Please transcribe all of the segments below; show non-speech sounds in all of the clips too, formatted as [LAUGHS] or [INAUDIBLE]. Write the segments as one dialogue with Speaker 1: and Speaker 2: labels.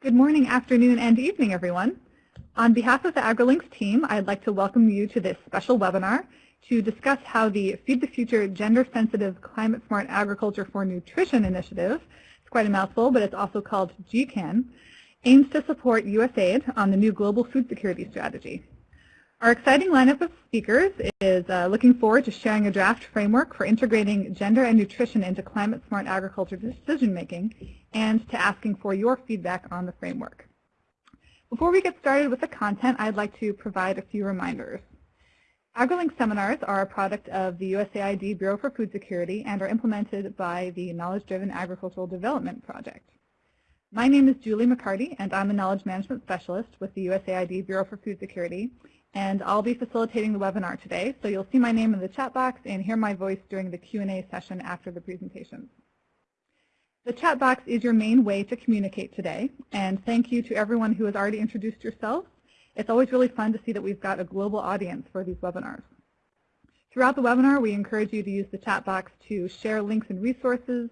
Speaker 1: Good morning, afternoon, and evening, everyone. On behalf of the AgriLinks team, I'd like to welcome you to this special webinar to discuss how the Feed the Future Gender-Sensitive Climate-Smart Agriculture for Nutrition initiative, it's quite a mouthful, but it's also called GCAN, aims to support USAID on the new Global Food Security Strategy. Our exciting lineup of speakers is uh, looking forward to sharing a draft framework for integrating gender and nutrition into climate-smart agriculture decision-making and to asking for your feedback on the framework. Before we get started with the content, I'd like to provide a few reminders. AgriLink seminars are a product of the USAID Bureau for Food Security and are implemented by the Knowledge Driven Agricultural Development Project. My name is Julie MacCartee, and I'm a Knowledge Management Specialist with the USAID Bureau for Food Security, and I'll be facilitating the webinar today, so you'll see my name in the chat box and hear my voice during the Q&A session after the presentation. The chat box is your main way to communicate today, and thank you to everyone who has already introduced yourself. It's always really fun to see that we've got a global audience for these webinars. Throughout the webinar, we encourage you to use the chat box to share links and resources,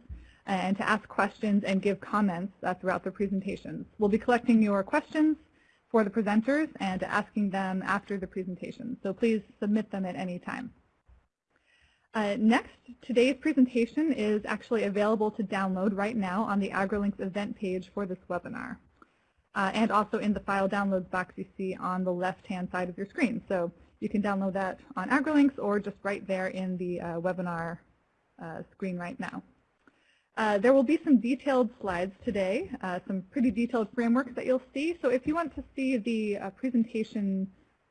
Speaker 1: and to ask questions and give comments uh, throughout the presentations. We'll be collecting your questions for the presenters and asking them after the presentation. So please submit them at any time. Uh, next, today's presentation is actually available to download right now on the AgriLinks event page for this webinar. Uh, and also in the file downloads box you see on the left-hand side of your screen. So you can download that on AgriLinks or just right there in the uh, webinar uh, screen right now. Uh, there will be some detailed slides today, uh, some pretty detailed frameworks that you'll see. So if you want to see the uh, presentation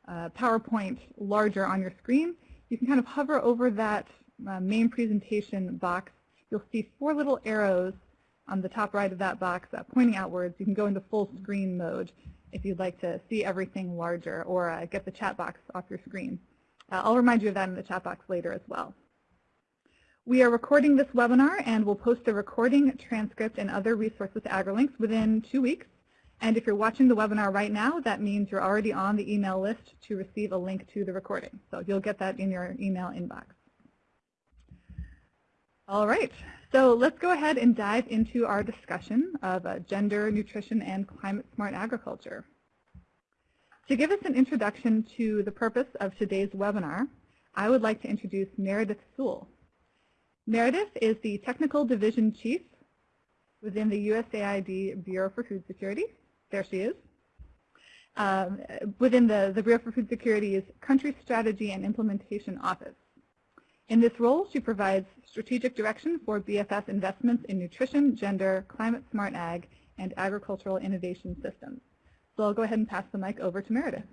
Speaker 1: uh, PowerPoint larger on your screen, you can kind of hover over that uh, main presentation box. You'll see four little arrows on the top right of that box pointing outwards. You can go into full screen mode if you'd like to see everything larger or get the chat box off your screen. I'll remind you of that in the chat box later as well. We are recording this webinar and we'll post the recording, transcript, and other resources to AgriLinks within two weeks. And if you're watching the webinar right now, that means you're already on the email list to receive a link to the recording. So you'll get that in your email inbox. All right, so let's go ahead and dive into our discussion of uh, gender, nutrition, and climate-smart agriculture. To give us an introduction to the purpose of today's webinar, I would like to introduce Meredith Soule. Meredith is the Technical Division Chief within the USAID Bureau for Food Security. There she is. Um, within the, the Bureau for Food Security's Country Strategy and Implementation Office. In this role, she provides strategic direction for BFS investments in nutrition, gender, climate-smart ag, and agricultural innovation systems. So I'll go ahead and pass the mic over to Meredith.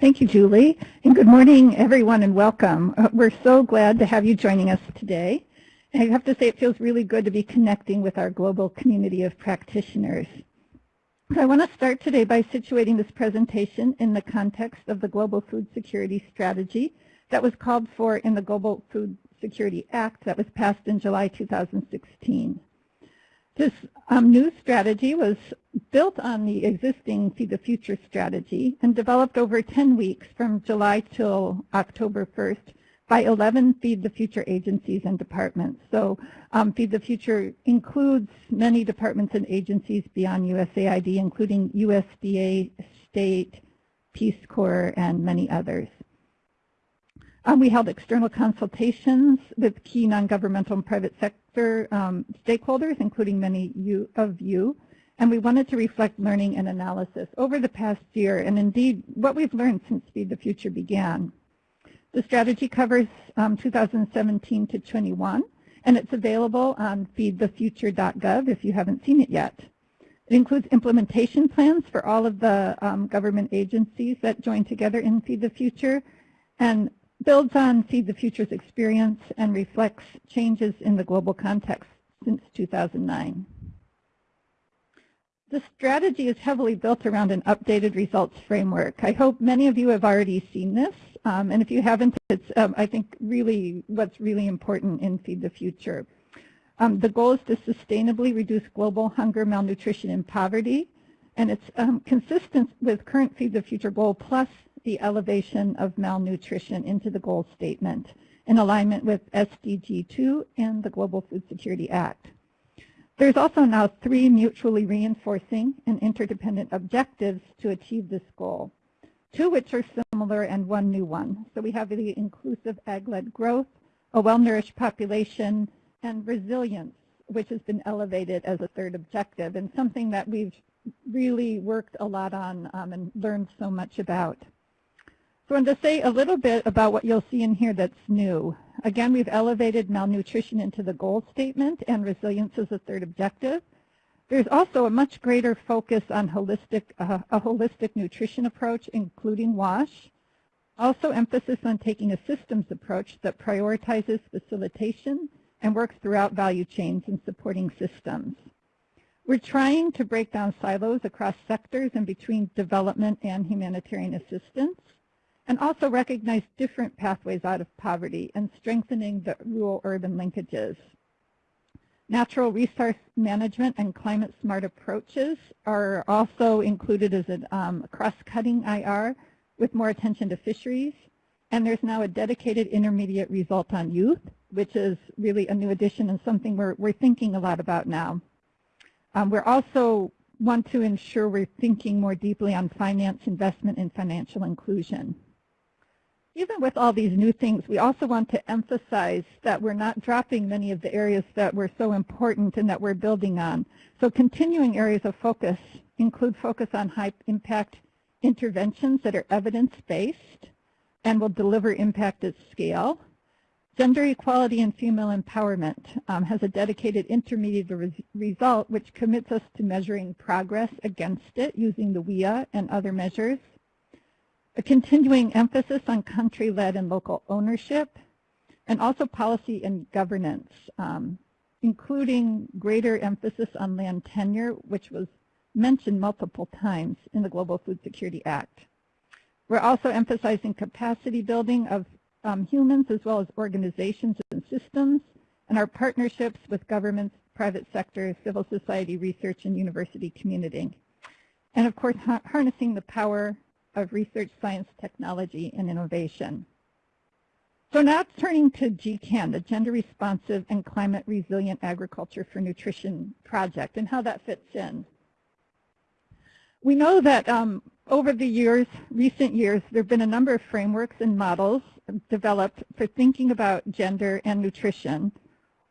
Speaker 2: Thank you, Julie. And good morning, everyone, and welcome. Uh, we're so glad to have you joining us today. I have to say it feels really good to be connecting with our global community of practitioners. So I want to start today by situating this presentation in the context of the Global Food Security Strategy that was called for in the Global Food Security Act that was passed in July 2016. This um, new strategy was built on the existing Feed the Future strategy and developed over 10 weeks from July till October 1st by 11 Feed the Future agencies and departments. So um, Feed the Future includes many departments and agencies beyond USAID, including USDA, state, Peace Corps, and many others. Um, we held external consultations with key non-governmental and private sector um, stakeholders, including many you, of you, and we wanted to reflect learning and analysis over the past year, and indeed what we've learned since Feed the Future began. The strategy covers um, 2017 to 21, and it's available on feedthefuture.gov if you haven't seen it yet. It includes implementation plans for all of the um, government agencies that join together in Feed the Future, and builds on Feed the Future's experience and reflects changes in the global context since 2009. The strategy is heavily built around an updated results framework. I hope many of you have already seen this, um, and if you haven't, it's, um, I think, really what's really important in Feed the Future. Um, the goal is to sustainably reduce global hunger, malnutrition, and poverty, and it's um, consistent with current Feed the Future goal plus the elevation of malnutrition into the goal statement. in alignment with SDG 2 and the Global Food Security Act. There's also now three mutually reinforcing and interdependent objectives to achieve this goal, two which are similar and one new one. So we have the inclusive ag-led growth, a well-nourished population, and resilience, which has been elevated as a third objective and something that we've really worked a lot on um, and learned so much about. So I want to say a little bit about what you'll see in here that's new. Again, we've elevated malnutrition into the goal statement and resilience as a third objective. There's also a much greater focus on holistic, uh, a holistic nutrition approach, including WASH. Also emphasis on taking a systems approach that prioritizes facilitation and works throughout value chains and supporting systems. We're trying to break down silos across sectors and between development and humanitarian assistance, and also recognize different pathways out of poverty and strengthening the rural-urban linkages. Natural resource management and climate-smart approaches are also included as a um, cross-cutting IR with more attention to fisheries. And there's now a dedicated intermediate result on youth, which is really a new addition and something we're, we're thinking a lot about now. Um, we also want to ensure we're thinking more deeply on finance, investment, and financial inclusion. Even with all these new things, we also want to emphasize that we're not dropping many of the areas that were so important and that we're building on. So continuing areas of focus include focus on high impact interventions that are evidence-based and will deliver impact at scale, Gender equality and female empowerment um, has a dedicated intermediate res result which commits us to measuring progress against it using the WEAI and other measures. A continuing emphasis on country-led and local ownership, and also policy and governance, um, including greater emphasis on land tenure, which was mentioned multiple times in the Global Food Security Act. We're also emphasizing capacity building of um, humans as well as organizations and systems, and our partnerships with governments, private sector, civil society, research, and university community. And of course, ha harnessing the power of research, science, technology, and innovation. So now turning to GCAN, the Gender Responsive and Climate Resilient Agriculture for Nutrition project, and how that fits in. We know that um, over the years, recent years, there have been a number of frameworks and models developed for thinking about gender and nutrition,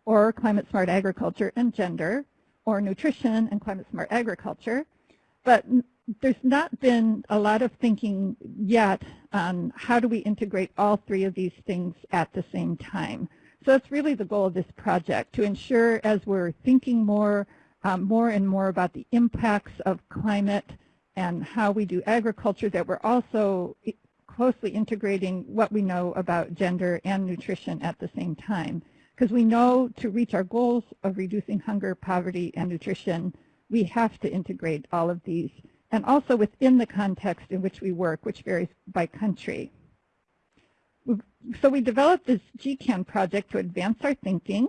Speaker 2: or climate smart agriculture and gender, or nutrition and climate smart agriculture. But there's not been a lot of thinking yet on how do we integrate all three of these things at the same time. So that's really the goal of this project, to ensure as we're thinking more, um, more and more about the impacts of climate and how we do agriculture, that we're also closely integrating what we know about gender and nutrition at the same time. Because we know to reach our goals of reducing hunger, poverty, and nutrition, we have to integrate all of these. And also within the context in which we work, which varies by country. So we developed this GCAN project to advance our thinking,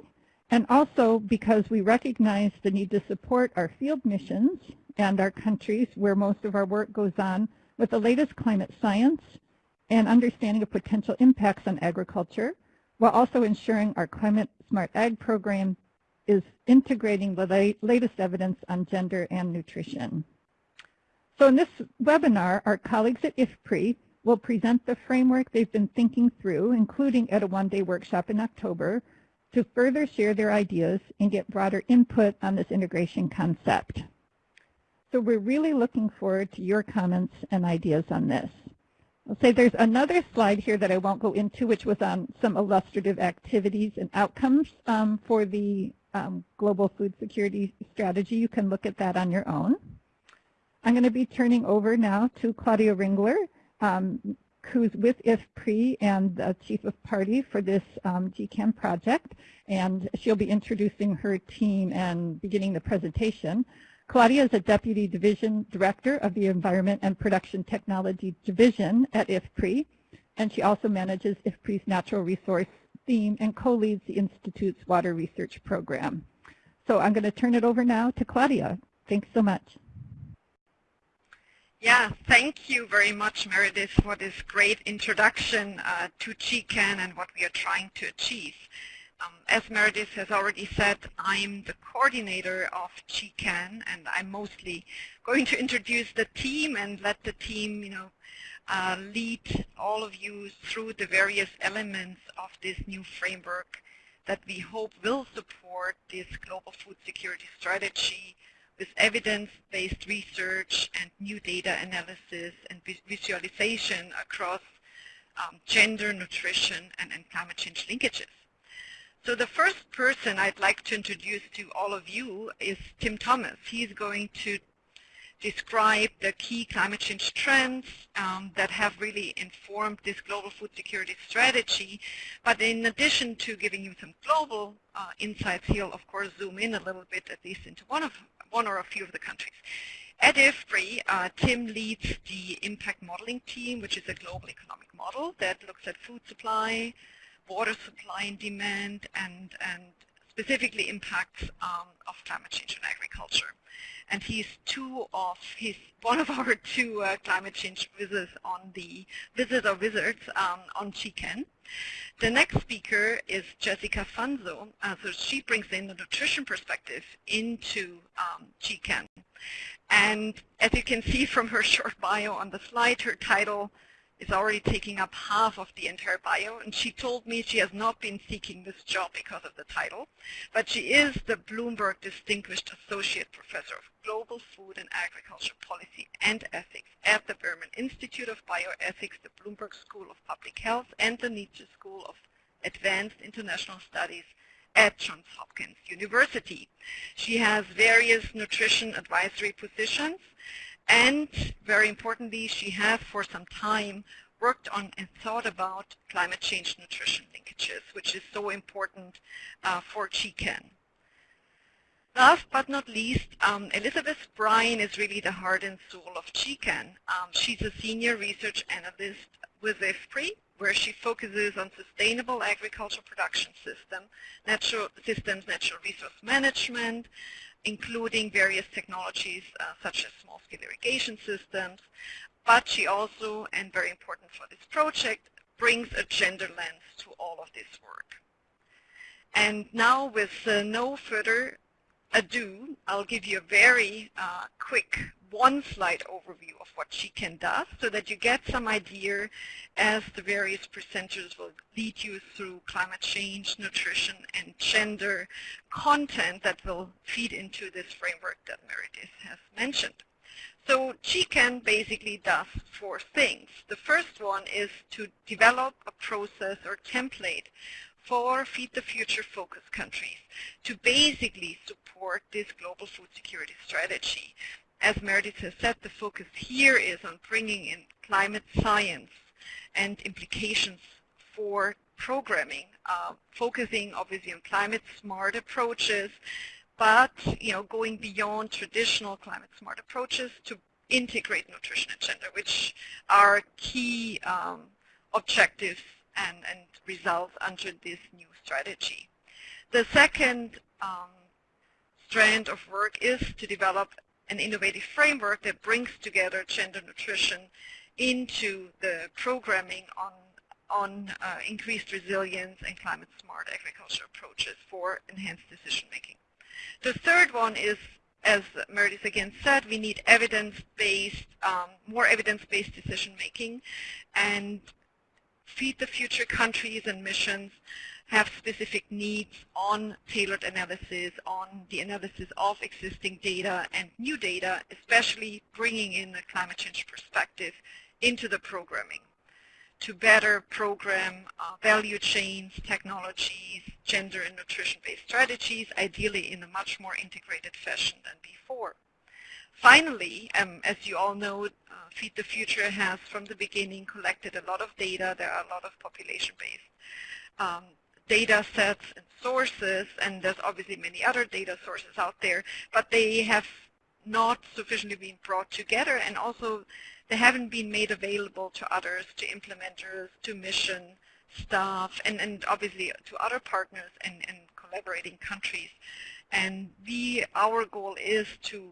Speaker 2: and also because we recognize the need to support our field missions and our countries where most of our work goes on with the latest climate science and understanding of potential impacts on agriculture, while also ensuring our Climate Smart Ag program is integrating the latest evidence on gender and nutrition. So in this webinar, our colleagues at IFPRI will present the framework they've been thinking through, including at a one-day workshop in October, to further share their ideas and get broader input on this integration concept. So we're really looking forward to your comments and ideas on this. I'll say there's another slide here that I won't go into, which was on some illustrative activities and outcomes um, for the um, global food security strategy. You can look at that on your own. I'm going to be turning over now to Claudia Ringler, um, who's with IFPRI and the Chief of Party for this um, GCAN project, and she'll be introducing her team and beginning the presentation. Claudia is a Deputy Division Director of the Environment and Production Technology Division at IFPRI, and she also manages IFPRI's natural resource theme and co-leads the Institute's water research program. So I'm going to turn it over now to Claudia. Thanks so much.
Speaker 3: Yeah, thank you very much, Meredith, for this great introduction uh, to GCAN and what we are trying to achieve. Um, as Meredith has already said, I'm the coordinator of GCAN, and I'm mostly going to introduce the team and let the team, you know, uh, lead all of you through the various elements of this new framework that we hope will support this global food security strategy with evidence-based research and new data analysis and visualization across um, gender, nutrition, and, and climate change linkages. So the first person I'd like to introduce to all of you is Tim Thomas. He's going to describe the key climate change trends um, that have really informed this global food security strategy. But in addition to giving you some global uh, insights, he'll of course zoom in a little bit, at least into one of one or a few of the countries. At IFPRI, uh, Tim leads the impact modeling team, which is a global economic model that looks at food supply, water supply and demand and, and specifically impacts um, of climate change on agriculture. And he's two of he's one of [LAUGHS] our two uh, climate change visitors on the visitors or wizards um, on GCAN. The next speaker is Jessica Fanzo. Uh, so she brings in the nutrition perspective into um. And as you can see from her [LAUGHS] short bio on the slide, her title is already taking up half of the entire bio, and she told me she has not been seeking this job because of the title, but she is the Bloomberg Distinguished Associate Professor of Global Food and Agriculture Policy and Ethics at the Berman Institute of Bioethics, the Bloomberg School of Public Health, and the Nitze School of Advanced International Studies at Johns Hopkins University. She has various nutrition advisory positions, and very importantly, she has for some time worked on and thought about climate change nutrition linkages, which is so important uh, for GCAN. Last but not least, um, Elizabeth Bryan is really the heart and soul of GCAN. Um, she's a senior research analyst with IFPRI, where she focuses on sustainable agricultural production system, natural systems, natural resource management, including various technologies uh, such as small-scale irrigation systems. But she also, and very important for this project, brings a gender lens to all of this work. And now with uh, no further ado, I'll give you a very uh, quick one-slide overview of what GCAN does so that you get some idea as the various presenters will lead you through climate change, nutrition, and gender content that will feed into this framework that Meredith has mentioned. So GCAN basically does four things. The first one is to develop a process or template for Feed the Future focus countries to basically support this global food security strategy. As Meredith has said, the focus here is on bringing in climate science and implications for programming, uh, focusing obviously on climate smart approaches, but you know going beyond traditional climate smart approaches to integrate nutrition and gender, which are key um, objectives and, and results under this new strategy. The second um, strand of work is to develop an innovative framework that brings together gender nutrition into the programming on on uh, increased resilience and climate smart agriculture approaches for enhanced decision making. The third one is, as Meredith again said, we need evidence-based, um, more evidence-based decision making and Feed the Future countries and missions have specific needs on tailored analysis, on the analysis of existing data and new data, especially bringing in a climate change perspective into the programming to better program uh, value chains, technologies, gender and nutrition-based strategies, ideally in a much more integrated fashion than before. Finally, um, as you all know, uh, Feed the Future has from the beginning collected a lot of data. There are a lot of population-based um, data sets and sources, and there's obviously many other data sources out there, but they have not sufficiently been brought together, and also they haven't been made available to others, to implementers, to mission staff, and, and obviously to other partners and, and collaborating countries. And we, our goal is to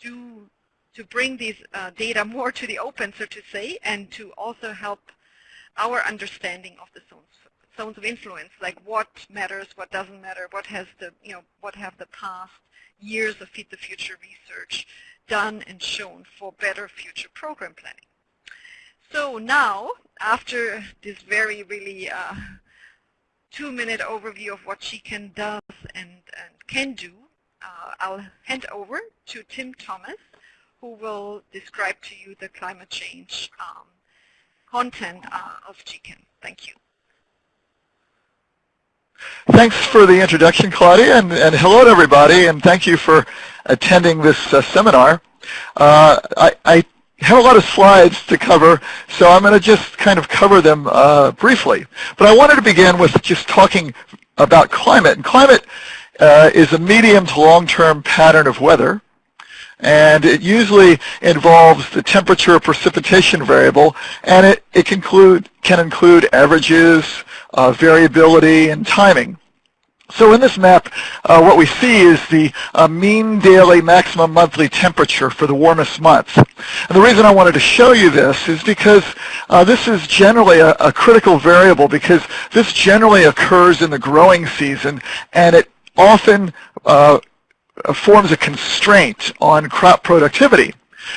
Speaker 3: do to bring these uh, data more to the open, so to say, and to also help our understanding of the zones, zones of influence, like what matters, what doesn't matter, what has the, you know, what have the past years of Feed the Future research done and shown for better future program planning. So now, after this very really uh, two-minute overview of what GCAN does and, and can do, uh, I'll hand over to Tim Thomas, who will describe to you the climate change um, content uh, of GCAN. Thank you.
Speaker 4: Thanks for the introduction, Claudia, and, and hello to everybody, and thank you for attending this uh, seminar. Uh, I, I, have a lot of slides to cover, so I'm going to just kind of cover them uh, briefly. But I wanted to begin with just talking about climate. And climate uh, is a medium to long-term pattern of weather and it usually involves the temperature precipitation variable, and it, it can include, can include averages, uh, variability, and timing. So in this map, uh, what we see is the uh, mean daily maximum monthly temperature for the warmest months. And the reason I wanted to show you this is because uh, this is generally a, a, critical variable because this generally occurs in the growing season and it often uh, forms a constraint on crop productivity.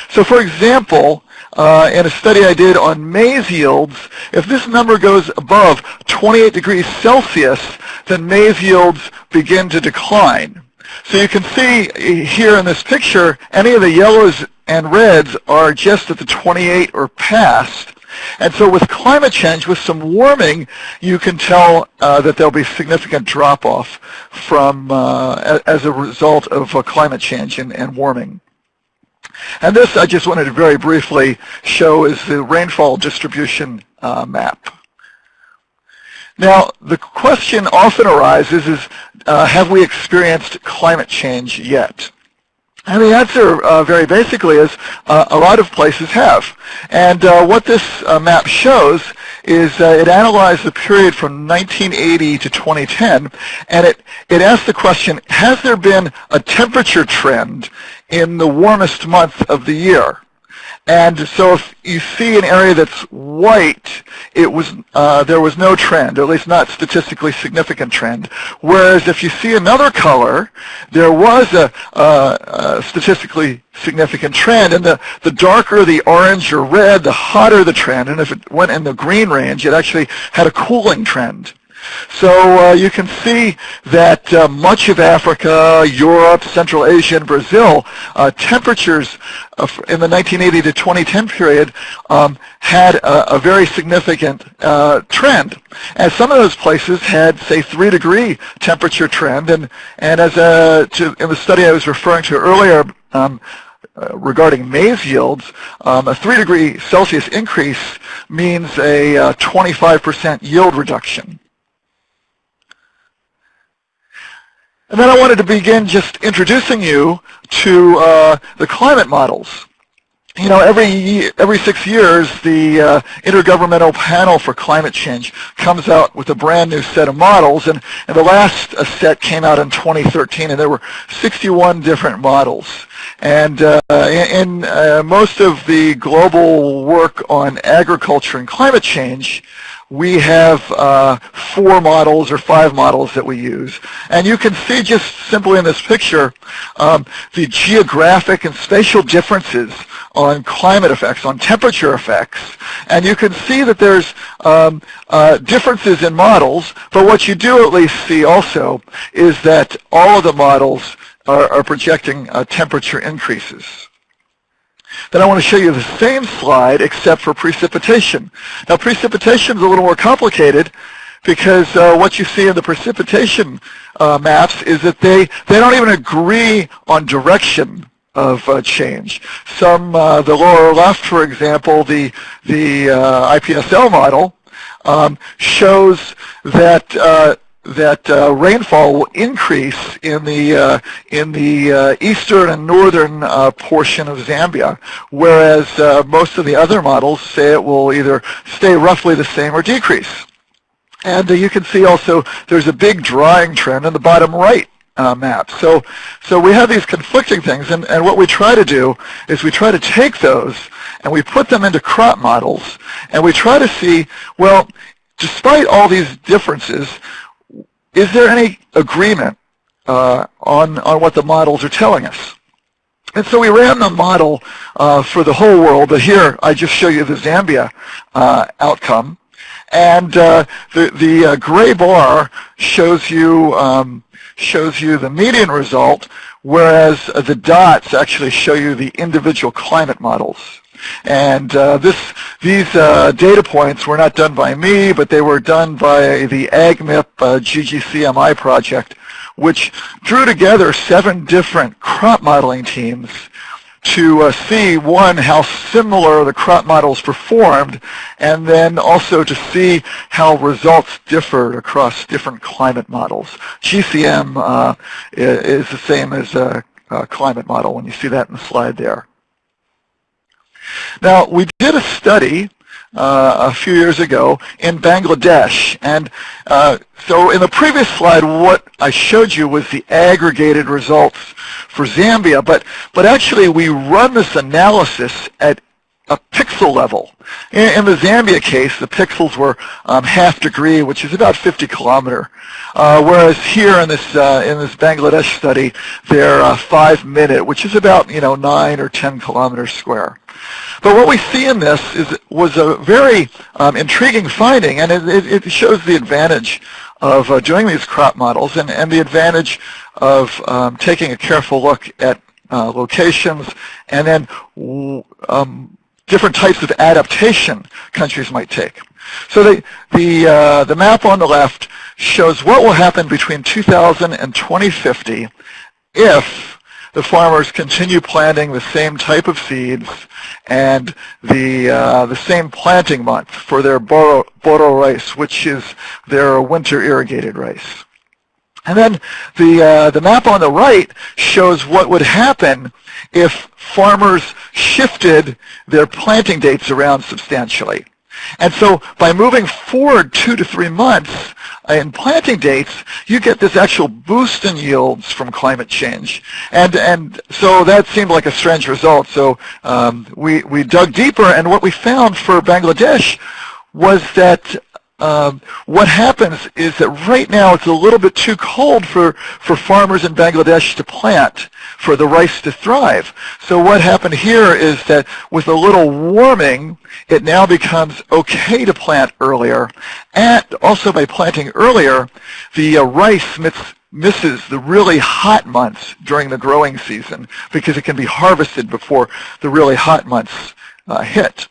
Speaker 4: So for example, uh, in a study I did on maize yields, if this number goes above 28 degrees Celsius, then maize yields begin to decline. So you can see here in this picture, any of the yellows and reds are just at the 28 or past. And so with climate change, with some warming, you can tell uh, that there'll be significant drop-off from uh, as a result of uh, climate change and, and warming. And this I just wanted to very briefly show is the rainfall distribution uh, map. Now, the question often arises is, uh, have we experienced climate change yet? And the answer uh, very basically is uh, a lot of places have. And uh, what this uh, map shows is uh, it analyzed the period from 1980 to 2010, and it, it asked the question, has there been a temperature trend in the warmest month of the year? And so if you see an area that's white, it was uh, there was no trend, or at least not statistically significant trend. Whereas if you see another color, there was a, a, a statistically significant trend. And the, the darker the orange or red, the hotter the trend. And if it went in the green range, it actually had a cooling trend. So uh, you can see that uh, much of Africa, Europe, Central Asia, and Brazil, uh, temperatures in the 1980 to 2010 period um, had a, a, very significant uh, trend. And some of those places had, say, three degree temperature trend. And, and as a, to, in the study I was referring to earlier, um, uh, regarding maize yields, um, a 3 degree Celsius increase means a 25% uh, yield reduction. And then I wanted to begin just introducing you to uh, the climate models. You know, every every six years, the uh, Intergovernmental Panel for Climate Change comes out with a brand new set of models, and, and the last uh, set came out in 2013, and there were 61 different models. And uh, in, uh, most of the global work on agriculture and climate change, we have uh, four models or five models that we use. And you can see just simply in this picture um, the geographic and spatial differences on climate effects, on temperature effects. And you can see that there's um, uh, differences in models, but what you do at least see also is that all of the models are, are projecting uh, temperature increases. Then I want to show you the same slide except for precipitation. Now precipitation is a little more complicated because uh, what you see in the precipitation uh, maps is that they, they don't even agree on direction of uh, change. Some, uh, the lower left, for example, the, the uh, IPSL model um, shows that uh, that uh, rainfall will increase in the uh, in the uh, eastern and northern uh, portion of Zambia, whereas uh, most of the other models say it will either stay roughly the same or decrease. And uh, you can see also there's a big drying trend in the bottom right uh, map. So, so we have these conflicting things, and, and what we try to do is we try to take those and we put them into crop models, and we try to see, well, despite all these differences, is there any agreement uh, on, on what the models are telling us? And so we ran the model uh, for the whole world, but here I just show you the Zambia uh, outcome. And uh, the, the uh, gray bar shows you, um, shows you the median result, whereas the dots actually show you the individual climate models. And uh, this, these uh, data points were not done by me, but they were done by the AgMIP uh, GGCMI project, which drew together seven different crop modeling teams to uh, see, one, how similar the crop models performed, and then also to see how results differed across different climate models. GCM uh, is the same as a, a climate model when you see that in the slide there. Now, we did a study uh, a few years ago in Bangladesh. And uh, so in the previous slide, what I showed you was the aggregated results for Zambia. But, but actually, we run this analysis at a pixel level. In, in, the Zambia case, the pixels were um, half degree, which is about 50 kilometer, uh, whereas here in this uh, in this Bangladesh study, they're uh, five minute, which is about you know nine or 10 kilometers square. But what we see in this is was a very um, intriguing finding, and it, it, shows the advantage of uh, doing these crop models and, and the advantage of um, taking a careful look at uh, locations and then um, different types of adaptation countries might take. So the, the, uh, the map on the left shows what will happen between 2000 and 2050 if the farmers continue planting the same type of seeds and the, uh, the same planting month for their boro, boro rice, which is their winter irrigated rice. And then the, uh, the map on the right shows what would happen if farmers shifted their planting dates around substantially. And so by moving forward two to three months in planting dates, you get this actual boost in yields from climate change. And, and so that seemed like a strange result. So um, we, we dug deeper, and what we found for Bangladesh was that um, what happens is that right now it's a little bit too cold for, for farmers in Bangladesh to plant, for the rice to thrive. So what happened here is that with a little warming, it now becomes okay to plant earlier. And also by planting earlier, the uh, rice misses the really hot months during the growing season because it can be harvested before the really hot months uh, hit.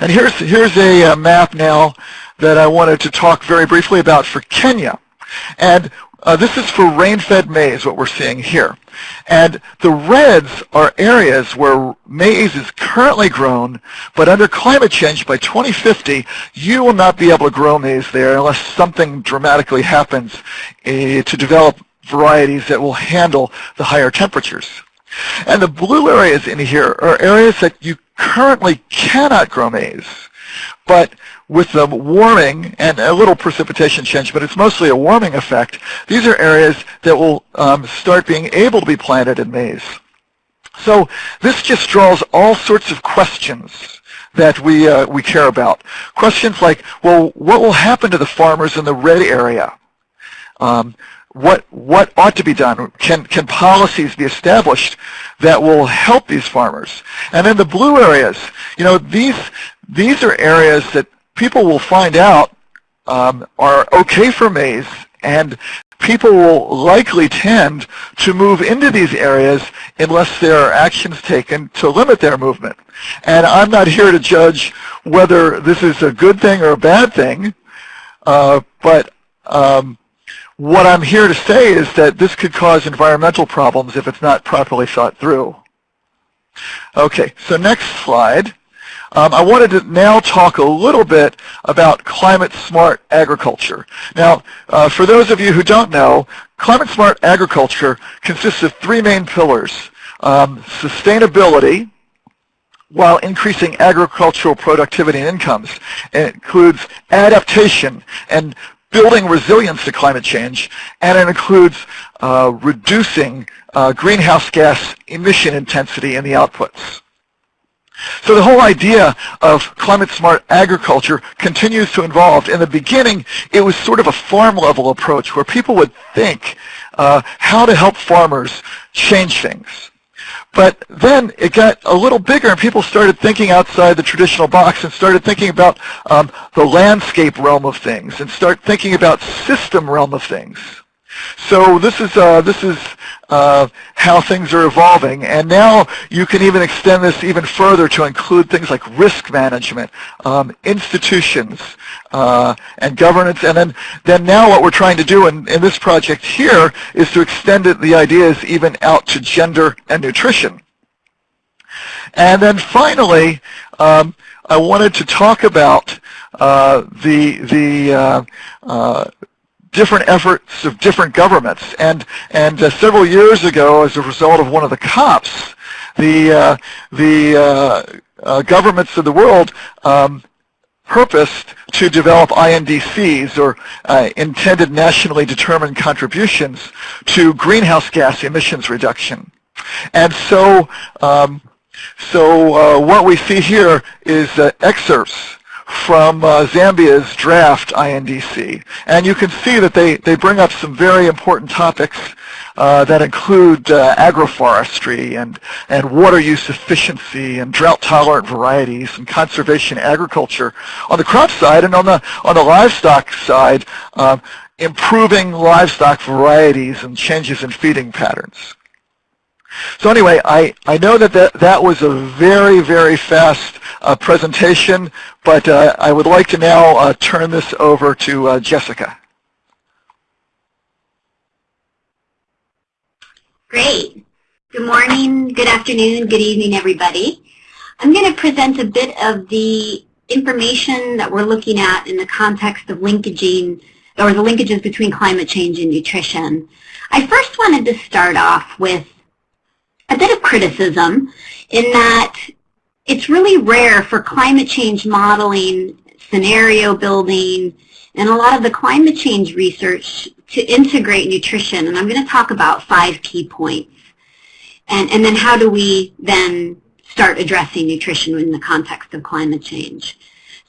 Speaker 4: And here's, here's a, uh, map now that I wanted to talk very briefly about for Kenya. And uh, this is for rain-fed maize, what we're seeing here. And the reds are areas where maize is currently grown, but under climate change by 2050, you will not be able to grow maize there unless something dramatically happens uh, to develop varieties that will handle the higher temperatures. And the blue areas in here are areas that you currently cannot grow maize. But with the warming and a little precipitation change, but it's mostly a warming effect, these are areas that will um, start being able to be planted in maize. So this just draws all sorts of questions that we, uh, we care about. Questions like, well, what will happen to the farmers in the red area? Um, what what ought to be done? Can can policies be established that will help these farmers? And then the blue areas, you know, these these are areas that people will find out um, are okay for maize, and people will likely tend to move into these areas unless there are actions taken to limit their movement. And I'm not here to judge whether this is a good thing or a bad thing, uh, but um, what I'm here to say is that this could cause environmental problems if it's not properly thought through. Okay, so next slide. Um, I wanted to now talk a little bit about climate smart agriculture. Now, uh, for those of you who don't know, climate smart agriculture consists of three main pillars. Um, sustainability, while increasing agricultural productivity and incomes. It includes adaptation and building resilience to climate change, and it includes uh, reducing uh, greenhouse gas emission intensity in the outputs. So the whole idea of climate-smart agriculture continues to evolve. In the beginning, it was sort of a farm-level approach where people would think uh, how to help farmers change things. But then it got a little bigger and people started thinking outside the traditional box and started thinking about um, the landscape realm of things and start thinking about system realm of things. So this is uh, this is uh, how things are evolving, and now you can even extend this even further to include things like risk management, um, institutions, uh, and governance, and then then now what we're trying to do in, in this project here is to extend it, the ideas even out to gender and nutrition. And then finally, um, I wanted to talk about uh, the the uh, uh, different efforts of different governments. And, and uh, several years ago, as a result of one of the COPs, the, uh, the uh, uh governments of the world um, purposed to develop INDCs, or uh, intended nationally determined contributions, to greenhouse gas emissions reduction. And so, um, so uh, what we see here is excerpts from uh, Zambia's draft INDC. And you can see that they, they bring up some very important topics uh, that include uh, agroforestry and, and water use efficiency and drought-tolerant varieties and conservation agriculture on the crop side and on the, on the livestock side, um, improving livestock varieties and changes in feeding patterns. So anyway, I, I know that, that that was a very, very fast uh, presentation, but uh, I would like to now uh, turn this over to uh, Jessica.
Speaker 5: Great. Good morning, good afternoon, good evening, everybody. I'm going to present a bit of the information that we're looking at in the context of linkaging, or the linkages between climate change and nutrition. I first wanted to start off with a bit of criticism in that it's really rare for climate change modeling, scenario building, and a lot of the climate change research to integrate nutrition. And I'm going to talk about five key points. And, and then how do we then start addressing nutrition in the context of climate change.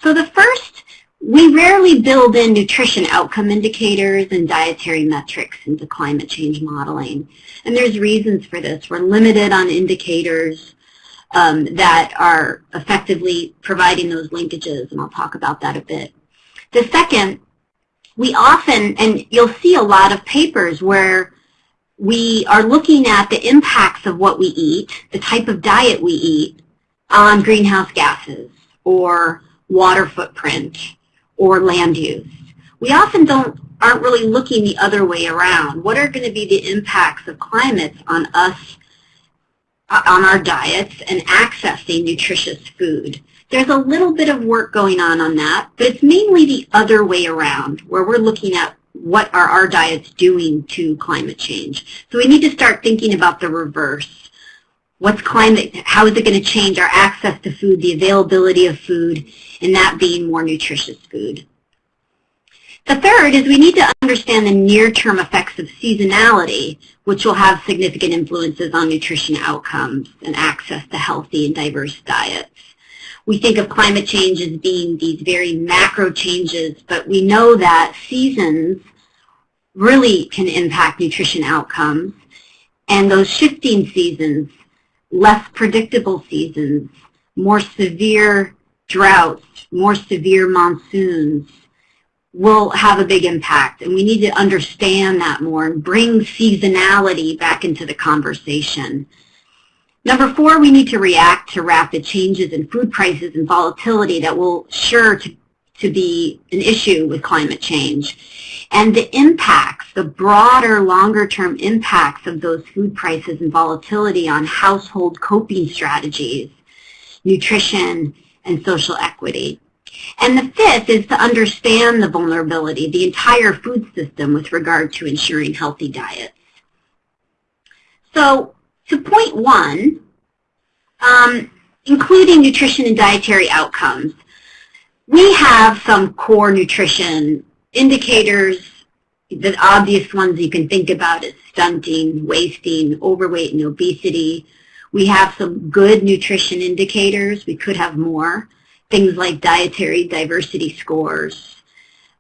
Speaker 5: So the first, we rarely build in nutrition outcome indicators and dietary metrics into climate change modeling. And there's reasons for this. We're limited on indicators um, that are effectively providing those linkages, and I'll talk about that a bit. The second, we often, and you'll see a lot of papers where we are looking at the impacts of what we eat, the type of diet we eat, on greenhouse gases or water footprint or land use. We often don't aren't really looking the other way around. What are going to be the impacts of climates on us, uh, on our diets, and accessing nutritious food? There's a little bit of work going on on that, but it's mainly the other way around, where we're looking at what are our diets doing to climate change. So we need to start thinking about the reverse. What's climate, how is it going to change our access to food, the availability of food, and that being more nutritious food? The third is we need to understand the near-term effects of seasonality, which will have significant influences on nutrition outcomes and access to healthy and diverse diets. We think of climate change as being these very macro changes, but we know that seasons really can impact nutrition outcomes. And those shifting seasons, less predictable seasons, more severe droughts, more severe monsoons, will have a big impact. And we need to understand that more and bring seasonality back into the conversation. Number four, we need to react to rapid changes in food prices and volatility that will sure to, to be an issue with climate change. And the impacts, the broader, longer-term impacts of those food prices and volatility on household coping strategies, nutrition, and social equity. And the fifth is to understand the vulnerability, the entire food system with regard to ensuring healthy diets. So to point one, um, including nutrition and dietary outcomes, we have some core nutrition indicators, the obvious ones you can think about is stunting, wasting, overweight, and obesity. We have some good nutrition indicators. We could have more. Things like dietary diversity scores,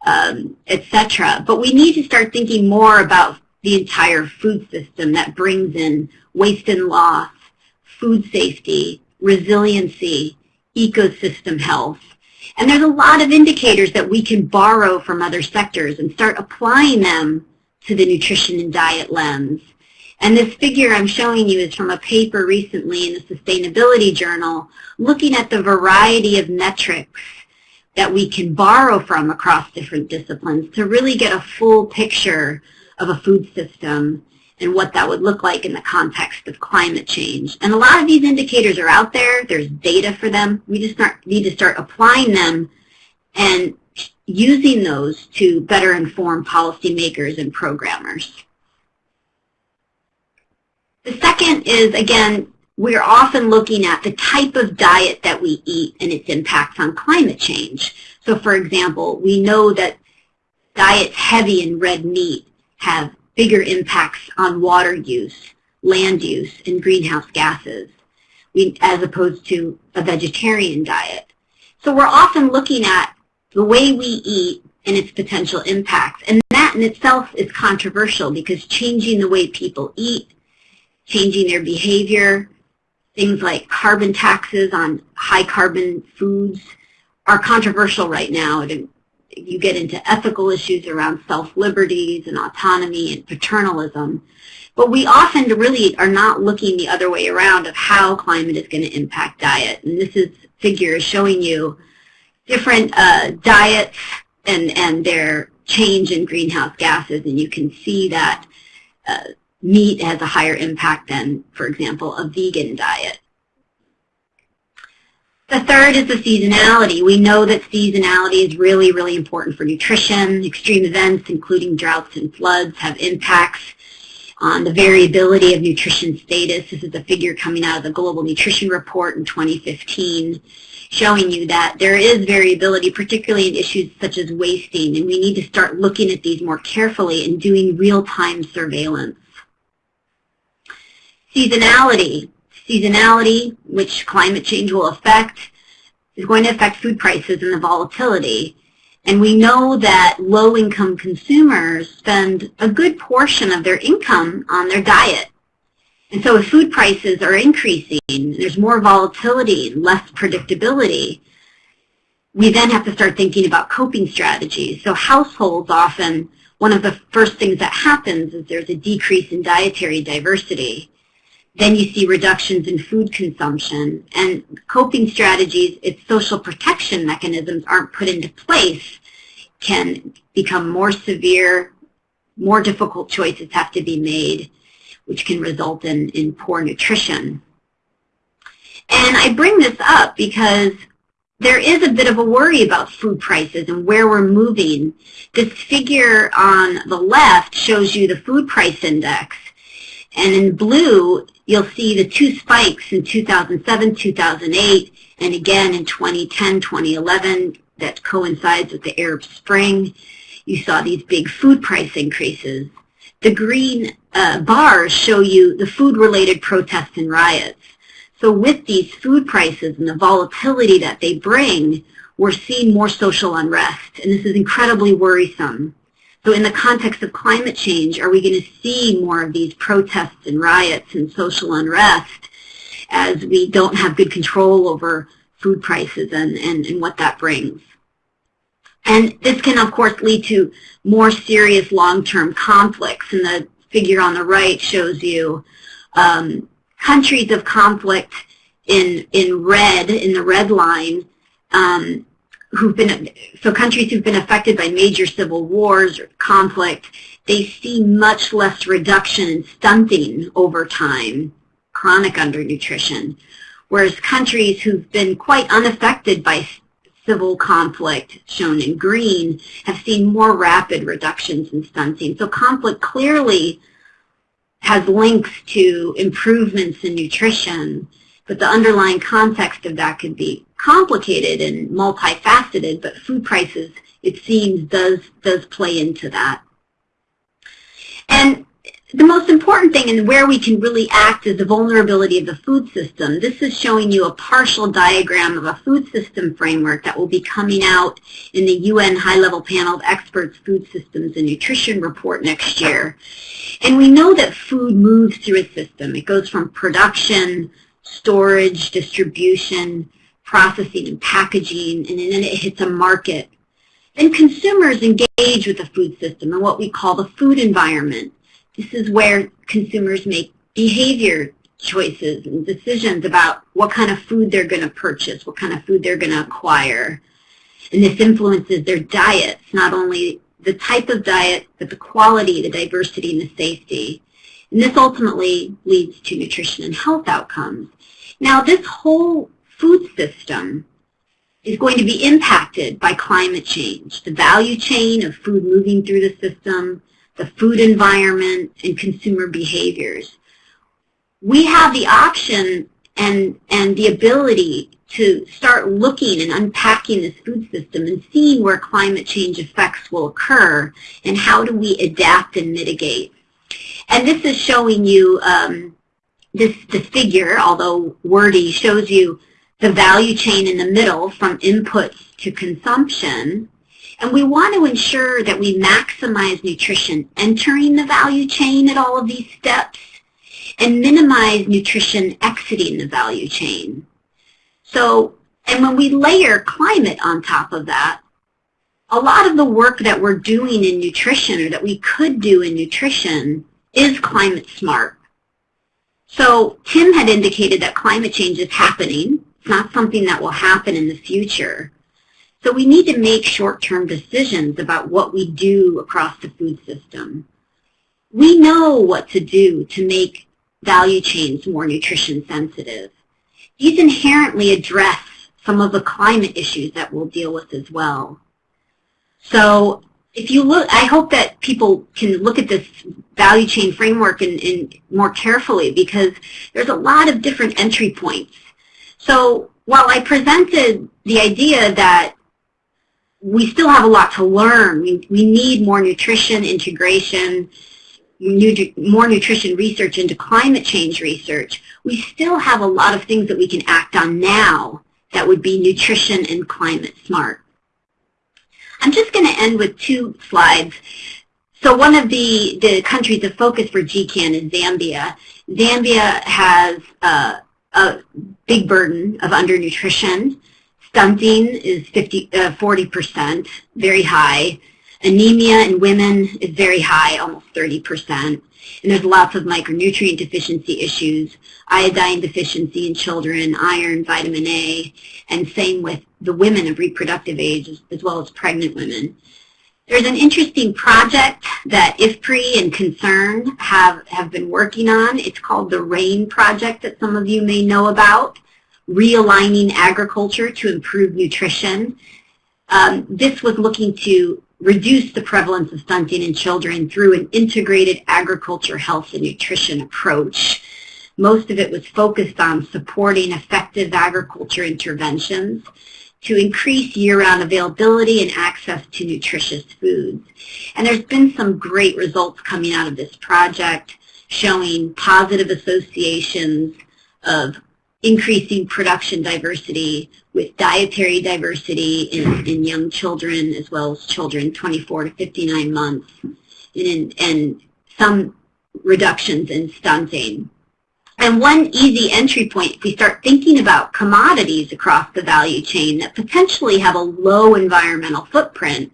Speaker 5: um, etc. But we need to start thinking more about the entire food system that brings in waste and loss, food safety, resiliency, ecosystem health. And there's a lot of indicators that we can borrow from other sectors and start applying them to the nutrition and diet lens. And this figure I'm showing you is from a paper recently in the Sustainability Journal looking at the variety of metrics that we can borrow from across different disciplines to really get a full picture of a food system and what that would look like in the context of climate change. And a lot of these indicators are out there. There's data for them. We just need to start applying them and using those to better inform policymakers and programmers. The second is, again, we're often looking at the type of diet that we eat and its impacts on climate change. So for example, we know that diets heavy in red meat have bigger impacts on water use, land use, and greenhouse gases as opposed to a vegetarian diet. So we're often looking at the way we eat and its potential impacts. And that in itself is controversial because changing the way people eat, changing their behavior, things like carbon taxes on high carbon foods are controversial right now you get into ethical issues around self-liberties and autonomy and paternalism. But we often really are not looking the other way around of how climate is going to impact diet. And this is figure is showing you different uh, diets and, and their change in greenhouse gases. And you can see that uh, meat has a higher impact than, for example, a vegan diet. The third is the seasonality. We know that seasonality is really, really important for nutrition. Extreme events, including droughts and floods, have impacts on the variability of nutrition status. This is a figure coming out of the Global Nutrition Report in 2015 showing you that there is variability, particularly in issues such as wasting, and we need to start looking at these more carefully and doing real-time surveillance. Seasonality seasonality, which climate change will affect, is going to affect food prices and the volatility. And we know that low-income consumers spend a good portion of their income on their diet. And so if food prices are increasing, there's more volatility, less predictability, we then have to start thinking about coping strategies. So households often, one of the first things that happens is there's a decrease in dietary diversity. Then you see reductions in food consumption. And coping strategies, if social protection mechanisms aren't put into place, can become more severe, more difficult choices have to be made, which can result in, in poor nutrition. And I bring this up because there is a bit of a worry about food prices and where we're moving. This figure on the left shows you the food price index. And in blue you'll see the two spikes in 2007, 2008, and again in 2010, 2011 that coincides with the Arab Spring. You saw these big food price increases. The green uh, bars show you the food-related protests and riots. So with these food prices and the volatility that they bring, we're seeing more social unrest, and this is incredibly worrisome. So in the context of climate change, are we going to see more of these protests and riots and social unrest as we don't have good control over food prices and, and, and what that brings? And this can, of course, lead to more serious long-term conflicts. And the figure on the right shows you um, countries of conflict in, in red, in the red line, um, who've been, so countries who've been affected by major civil wars or conflict, they see much less reduction in stunting over time, chronic undernutrition. Whereas countries who've been quite unaffected by civil conflict, shown in green, have seen more rapid reductions in stunting. So conflict clearly has links to improvements in nutrition, but the underlying context of that could be complicated and multifaceted, but food prices it seems, does, does play into that. And the most important thing and where we can really act is the vulnerability of the food system. This is showing you a partial diagram of a food system framework that will be coming out in the UN High-Level Panel of Experts Food Systems and Nutrition report next year. And we know that food moves through a system. It goes from production, storage, distribution, processing, and packaging, and then it hits a market. Then consumers engage with the food system and what we call the food environment. This is where consumers make behavior choices and decisions about what kind of food they're going to purchase, what kind of food they're going to acquire. And this influences their diets, not only the type of diet, but the quality, the diversity, and the safety. And this ultimately leads to nutrition and health outcomes. Now, this whole food system is going to be impacted by climate change. The value chain of food moving through the system, the food environment, and consumer behaviors. We have the option and, and the ability to start looking and unpacking this food system and seeing where climate change effects will occur and how do we adapt and mitigate. And this is showing you, um, this, this figure, although wordy, shows you the value chain in the middle from inputs to consumption and we want to ensure that we maximize nutrition entering the value chain at all of these steps and minimize nutrition exiting the value chain. So, and when we layer climate on top of that, a lot of the work that we're doing in nutrition or that we could do in nutrition is climate smart. So Tim had indicated that climate change is happening. It's not something that will happen in the future. So we need to make short-term decisions about what we do across the food system. We know what to do to make value chains more nutrition sensitive. These inherently address some of the climate issues that we'll deal with as well. So if you look, I hope that people can look at this value chain framework and more carefully because there's a lot of different entry points. So while I presented the idea that we still have a lot to learn. We, we need more nutrition integration, more nutrition research into climate change research. We still have a lot of things that we can act on now that would be nutrition and climate smart. I'm just going to end with two slides. So one of the, the countries of focus for GCAN is Zambia. Zambia has uh, a big burden of undernutrition. Stunting is 50, uh, 40%, very high. Anemia in women is very high, almost 30%. And there's lots of micronutrient deficiency issues, iodine deficiency in children, iron, vitamin A, and same with the women of reproductive age as well as pregnant women. There's an interesting project that IFPRI and Concern have, have been working on. It's called the RAIN project that some of you may know about realigning agriculture to improve nutrition. Um, this was looking to reduce the prevalence of stunting in children through an integrated agriculture health and nutrition approach. Most of it was focused on supporting effective agriculture interventions to increase year-round availability and access to nutritious foods. And there's been some great results coming out of this project showing positive associations of increasing production diversity with dietary diversity in, in young children as well as children 24 to 59 months and, and some reductions in stunting. And one easy entry point, if we start thinking about commodities across the value chain that potentially have a low environmental footprint,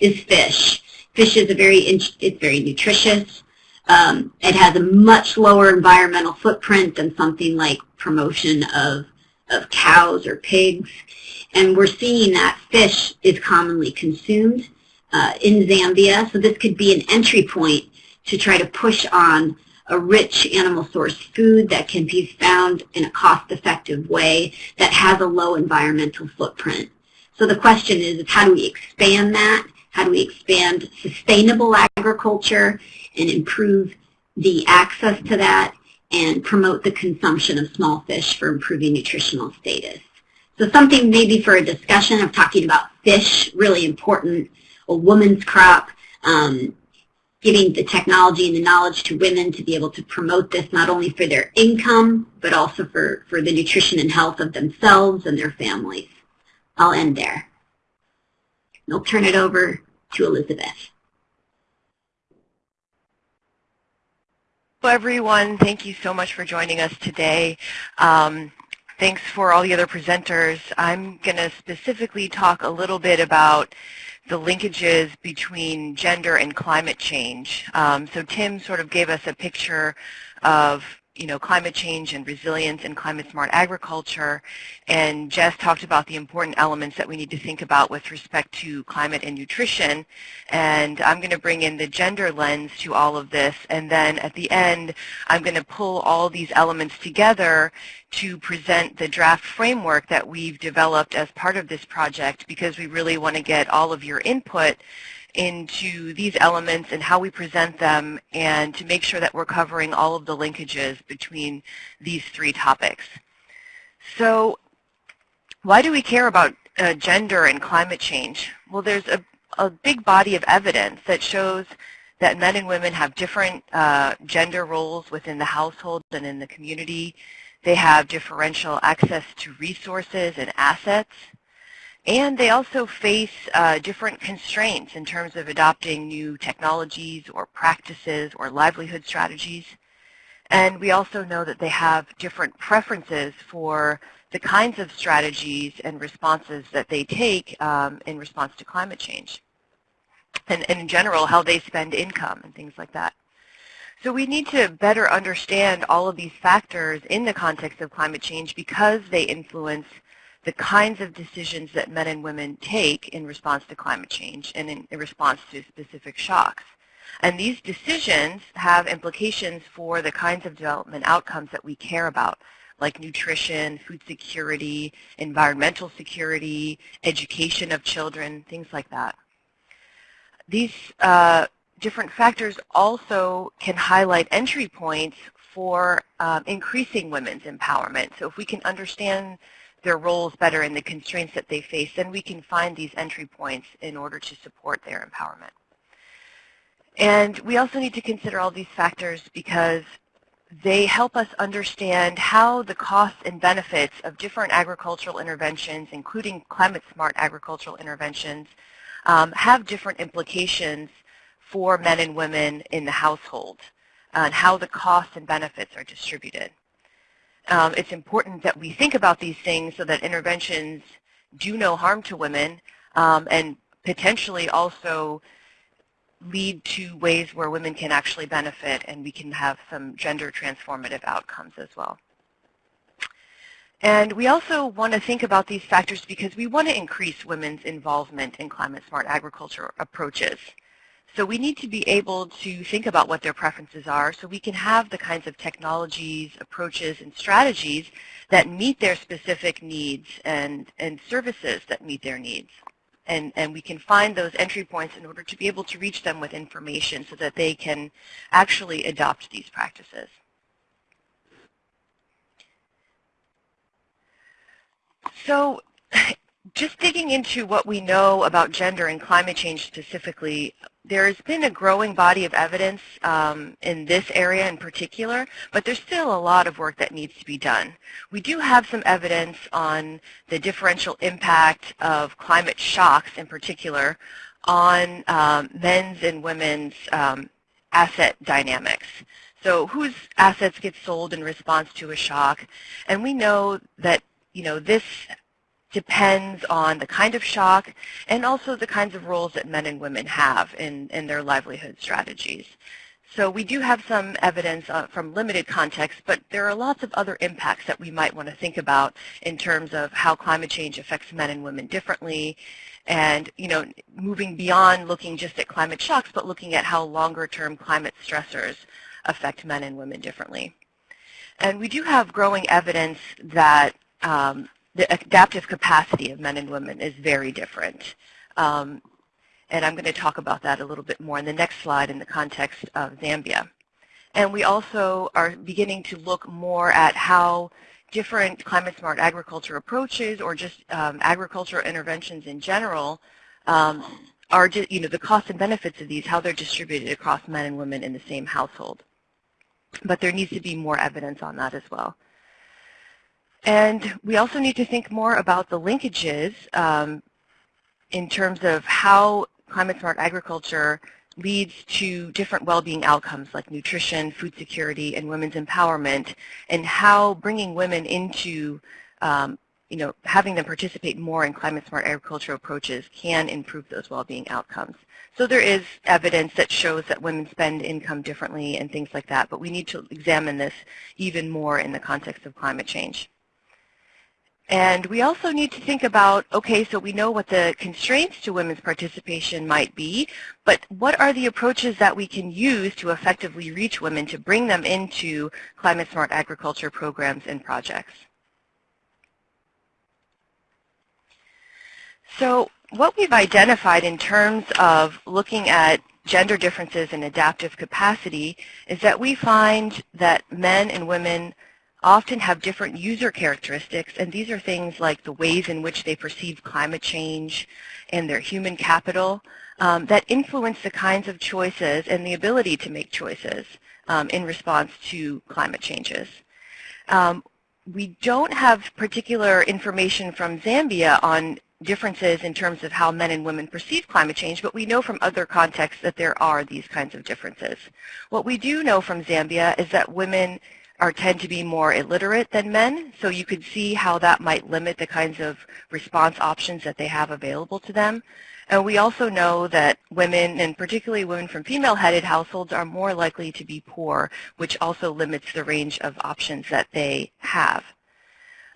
Speaker 5: is fish. Fish is a very, it's very nutritious. Um, it has a much lower environmental footprint than something like promotion of, of cows or pigs. And we're seeing that fish is commonly consumed uh, in Zambia. So this could be an entry point to try to push on a rich animal source food that can be found in a cost-effective way that has a low environmental footprint. So the question is, is how do we expand that? How do we expand sustainable agriculture and improve the access to that and promote the consumption of small fish for improving nutritional status. So something maybe for a discussion of talking about fish, really important, a woman's crop, um, giving the technology and the knowledge to women to be able to promote this not only for their income, but also for, for the nutrition and health of themselves and their families. I'll end there. I'll turn it over to Elizabeth.
Speaker 6: Hello, everyone. Thank you so much for joining us today. Um, thanks for all the other presenters. I'm going to specifically talk a little bit about the linkages between gender and climate change. Um, so Tim sort of gave us a picture of you know, climate change and resilience and climate smart agriculture. And Jess talked about the important elements that we need to think about with respect to climate and nutrition. And I'm going to bring in the gender lens to all of this. And then at the end, I'm going to pull all these elements together to present the draft framework that we've developed as part of this project because we really want to get all of your input into these elements and how we present them and to make sure that we're covering all of the linkages between these three topics. So why do we care about uh, gender and climate change? Well, there's a, a, big body of evidence that shows that men and women have different uh, gender roles within the household and in the community. They have differential access to resources and assets. And they also face uh, different constraints in terms of adopting new technologies or practices or livelihood strategies. And we also know that they have different preferences for the kinds of strategies and responses that they take um, in response to climate change. And, and in general, how they spend income and things like that. So we need to better understand all of these factors in the context of climate change because they influence the kinds of decisions that men and women take in response to climate change and in, in, response to specific shocks. And these decisions have implications for the kinds of development outcomes that we care about, like nutrition, food security, environmental security, education of children, things like that. These uh, different factors also can highlight entry points for um, increasing women's empowerment. So if we can understand their roles better and the constraints that they face, then we can find these entry points in order to support their empowerment. And we also need to consider all these factors because they help us understand how the costs and benefits of different agricultural interventions, including climate-smart agricultural interventions, um, have different implications for men and women in the household and how the costs and benefits are distributed um, it's important that we think about these things so that interventions do no harm to women um, and potentially also lead to ways where women can actually benefit and we can have some gender transformative outcomes as well. And we also want to think about these factors because we want to increase women's involvement in climate smart agriculture approaches. So we need to be able to think about what their preferences are so we can have the kinds of technologies, approaches, and strategies that meet their specific needs and, and services that meet their needs. And, and we can find those entry points in order to be able to reach them with information so that they can actually adopt these practices. So [LAUGHS] just digging into what we know about gender and climate change specifically, there's been a growing body of evidence um, in this area in particular, but there's still a lot of work that needs to be done. We do have some evidence on the differential impact of climate shocks in particular on um, men's and women's um, asset dynamics. So whose assets get sold in response to a shock? And we know that you know this depends on the kind of shock and also the kinds of roles that men and women have in, in their livelihood strategies. So we do have some evidence uh, from limited context, but there are lots of other impacts that we might want to think about in terms of how climate change affects men and women differently and, you know, moving beyond looking just at climate shocks, but looking at how longer-term climate stressors affect men and women differently. And we do have growing evidence that um, the adaptive capacity of men and women is very different. Um, and I'm going to talk about that a little bit more in the next slide in the context of Zambia. And we also are beginning to look more at how different climate smart agriculture approaches or just um, agricultural interventions in general um, are, you know, the costs and benefits of these, how they're distributed across men and women in the same household. But there needs to be more evidence on that as well. And we also need to think more about the linkages um, in terms of how climate smart agriculture leads to different well-being outcomes like nutrition, food security, and women's empowerment, and how bringing women into, um, you know, having them participate more in climate-smart agriculture approaches can improve those well-being outcomes. So there is evidence that shows that women spend income differently and things like that, but we need to examine this even more in the context of climate change. And we also need to think about, okay, so we know what the constraints to women's participation might be, but what are the approaches that we can use to effectively reach women to bring them into climate smart agriculture programs and projects? So what we've identified in terms of looking at gender differences in adaptive capacity is that we find that men and women often have different user characteristics, and these are things like the ways in which they perceive climate change and their human capital um, that influence the kinds of choices and the ability to make choices um, in response to climate changes. Um, we don't have particular information from Zambia on differences in terms of how men and women perceive climate change, but we know from other contexts that there are these kinds of differences. What we do know from Zambia is that women are tend to be more illiterate than men, so you could see how that might limit the kinds of response options that they have available to them. And we also know that women, and particularly women from female-headed households, are more likely to be poor, which also limits the range of options that they have.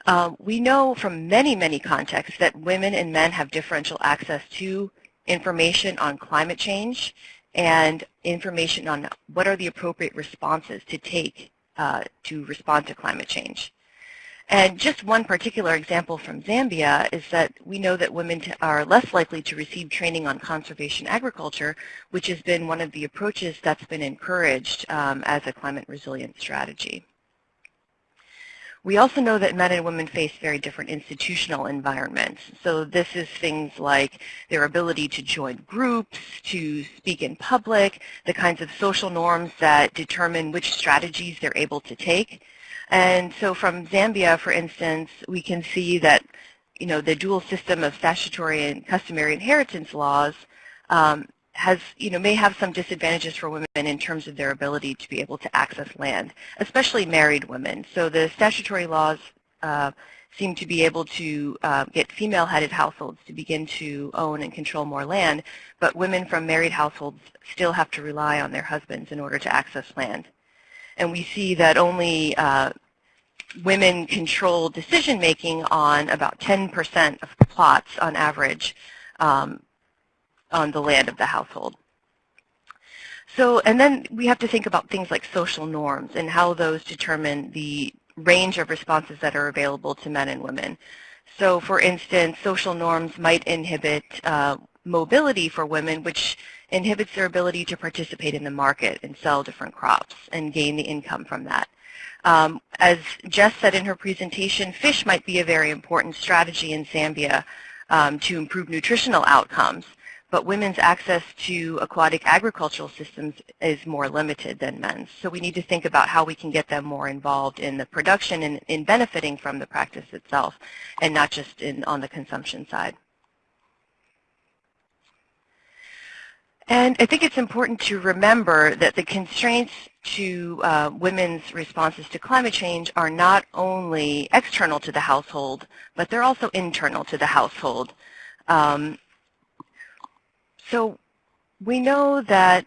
Speaker 6: Uh, we know from many, many contexts that women and men have differential access to information on climate change and information on what are the appropriate responses to take uh, to respond to climate change. And just one particular example from Zambia is that we know that women are less likely to receive training on conservation agriculture, which has been one of the approaches that's been encouraged um, as a climate resilient strategy. We also know that men and women face very different institutional environments. So this is things like their ability to join groups, to speak in public, the kinds of social norms that determine which strategies they're able to take. And so from Zambia, for instance, we can see that you know, the dual system of statutory and customary inheritance laws um, has, you know, may have some disadvantages for women in terms of their ability to be able to access land, especially married women. So the statutory laws uh, seem to be able to uh, get female-headed households to begin to own and control more land, but women from married households still have to rely on their husbands in order to access land. And we see that only uh, women control decision-making on about 10% of plots on average um, on the land of the household. So, and then we have to think about things like social norms and how those determine the range of responses that are available to men and women. So, for instance, social norms might inhibit uh, mobility for women, which inhibits their ability to participate in the market and sell different crops and gain the income from that. Um, as Jess said in her presentation, fish might be a very important strategy in Zambia um, to improve nutritional outcomes but women's access to aquatic agricultural systems is more limited than men's. So we need to think about how we can get them more involved in the production and in benefiting from the practice itself and not just in, on the consumption side. And I think it's important to remember that the constraints to uh, women's responses to climate change are not only external to the household, but they're also internal to the household. Um, so we know that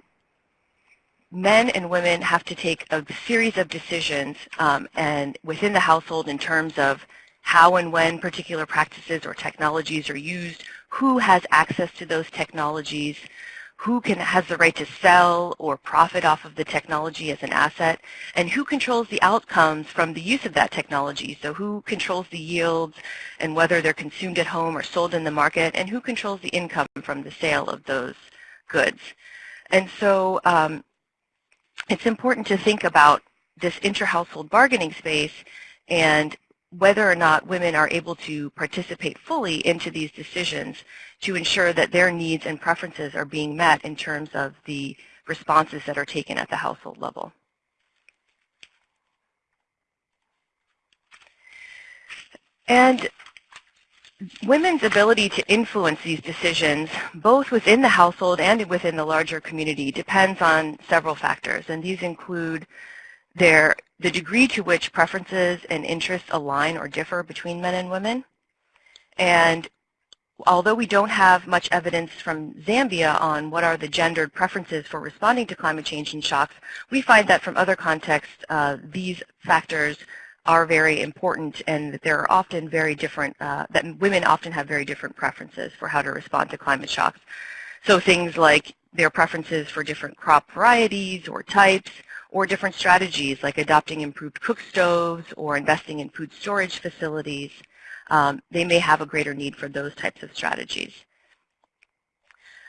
Speaker 6: men and women have to take a series of decisions um, and within the household in terms of how and when particular practices or technologies are used, who has access to those technologies, who can has the right to sell or profit off of the technology as an asset, and who controls the outcomes from the use of that technology. So who controls the yields and whether they're consumed at home or sold in the market, and who controls the income from the sale of those goods. And so um, it's important to think about this inter-household bargaining space and whether or not women are able to participate fully into these decisions to ensure that their needs and preferences are being met in terms of the responses that are taken at the household level. And women's ability to influence these decisions, both within the household and within the larger community, depends on several factors. And these include their, the degree to which preferences and interests align or differ between men and women. And although we don't have much evidence from Zambia on what are the gendered preferences for responding to climate change and shocks, we find that from other contexts, uh, these factors are very important and that there are often very different, uh, that women often have very different preferences for how to respond to climate shocks. So things like their preferences for different crop varieties or types, or different strategies like adopting improved cook stoves or investing in food storage facilities. Um, they may have a greater need for those types of strategies.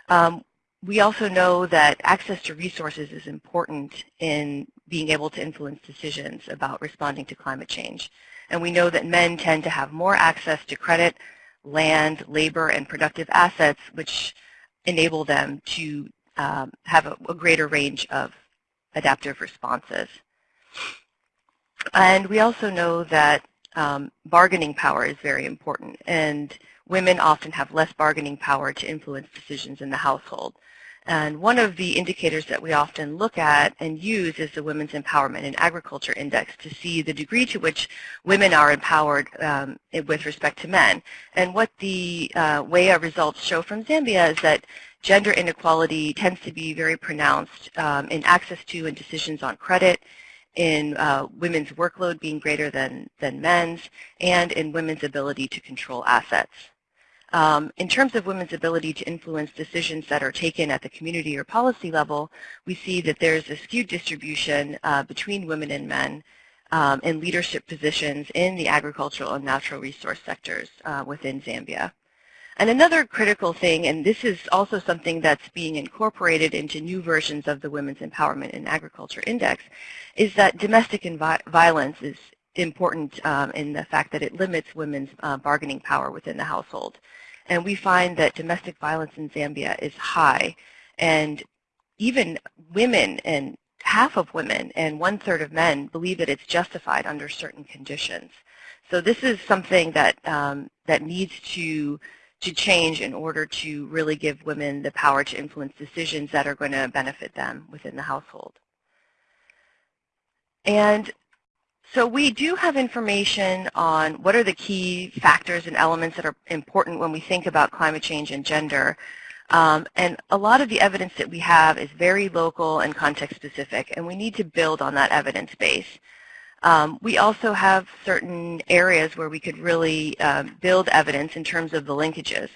Speaker 6: Um, we also know that access to resources is important in being able to influence decisions about responding to climate change. And we know that men tend to have more access to credit, land, labor, and productive assets, which enable them to um, have a, a greater range of adaptive responses. And we also know that um, bargaining power is very important, and women often have less bargaining power to influence decisions in the household. And one of the indicators that we often look at and use is the Women's Empowerment in Agriculture Index to see the degree to which women are empowered um, with respect to men. And what the uh, WEAI results show from Zambia is that gender inequality tends to be very pronounced um, in access to and decisions on credit, in uh, women's workload being greater than, than men's, and in women's ability to control assets. Um, in terms of women's ability to influence decisions that are taken at the community or policy level, we see that there's a skewed distribution uh, between women and men um, in leadership positions in the agricultural and natural resource sectors uh, within Zambia. And another critical thing, and this is also something that's being incorporated into new versions of the Women's Empowerment in Agriculture Index, is that domestic violence is important um, in the fact that it limits women's uh, bargaining power within the household. And we find that domestic violence in Zambia is high. And even women and half of women and one-third of men believe that it's justified under certain conditions. So this is something that, um, that needs to, to change in order to really give women the power to influence decisions that are going to benefit them within the household. And so we do have information on what are the key factors and elements that are important when we think about climate change and gender. Um, and a lot of the evidence that we have is very local and context specific, and we need to build on that evidence base. Um, we also have certain areas where we could really um, build evidence in terms of the linkages.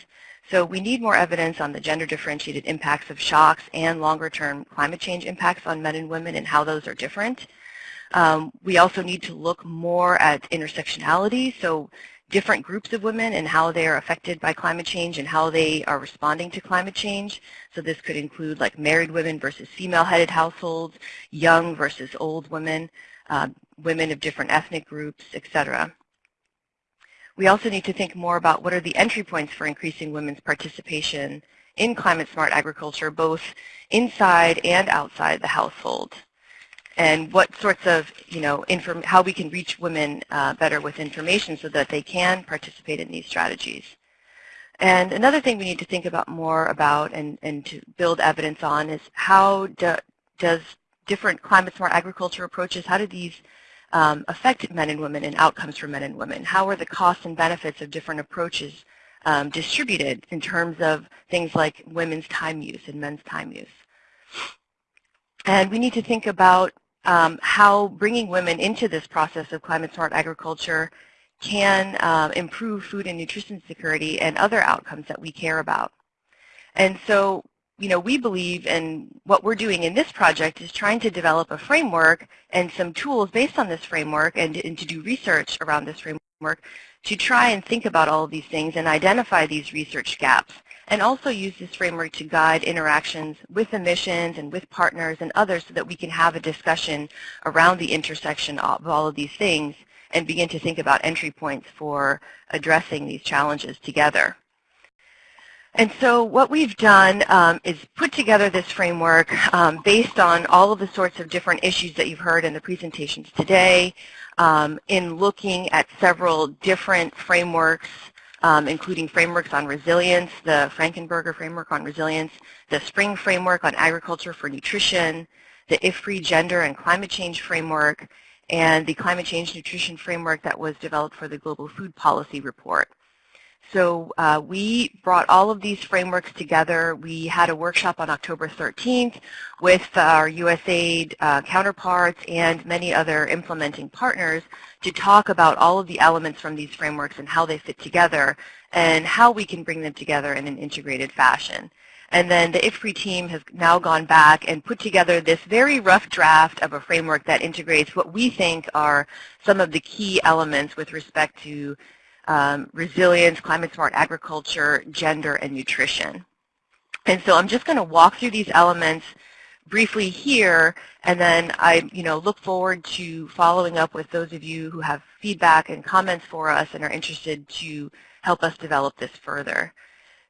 Speaker 6: So we need more evidence on the gender differentiated impacts of shocks and longer term climate change impacts on men and women and how those are different. Um, we also need to look more at intersectionality, so different groups of women and how they are affected by climate change and how they are responding to climate change. So this could include like married women versus female-headed households, young versus old women, uh, women of different ethnic groups, etc. We also need to think more about what are the entry points for increasing women's participation in climate smart agriculture, both inside and outside the household and what sorts of, you know, how we can reach women uh, better with information so that they can participate in these strategies. And another thing we need to think about more about and, and to build evidence on is how do, does different climate smart agriculture approaches, how do these um, affect men and women and outcomes for men and women? How are the costs and benefits of different approaches um, distributed in terms of things like women's time use and men's time use? And we need to think about um, how bringing women into this process of climate smart agriculture can uh, improve food and nutrition security and other outcomes that we care about. And so, you know, we believe in what we're doing in this project is trying to develop a framework and some tools based on this framework and, and to do research around this framework to try and think about all of these things and identify these research gaps and also use this framework to guide interactions with emissions and with partners and others so that we can have a discussion around the intersection of all of these things and begin to think about entry points for addressing these challenges together. And so what we've done um, is put together this framework um, based on all of the sorts of different issues that you've heard in the presentations today, um, in looking at several different frameworks, um, including frameworks on resilience, the Frankenberger framework on resilience, the Spring framework on agriculture for nutrition, the IFPRI gender and climate change framework, and the climate change nutrition framework that was developed for the Global Food Policy Report. So uh, we brought all of these frameworks together. We had a workshop on October 13th with our USAID uh, counterparts and many other implementing partners to talk about all of the elements from these frameworks and how they fit together and how we can bring them together in an integrated fashion. And then the IFPRI team has now gone back and put together this very rough draft of a framework that integrates what we think are some of the key elements with respect to um, resilience, climate smart agriculture, gender, and nutrition. And so I'm just going to walk through these elements briefly here, and then I you know, look forward to following up with those of you who have feedback and comments for us and are interested to help us develop this further.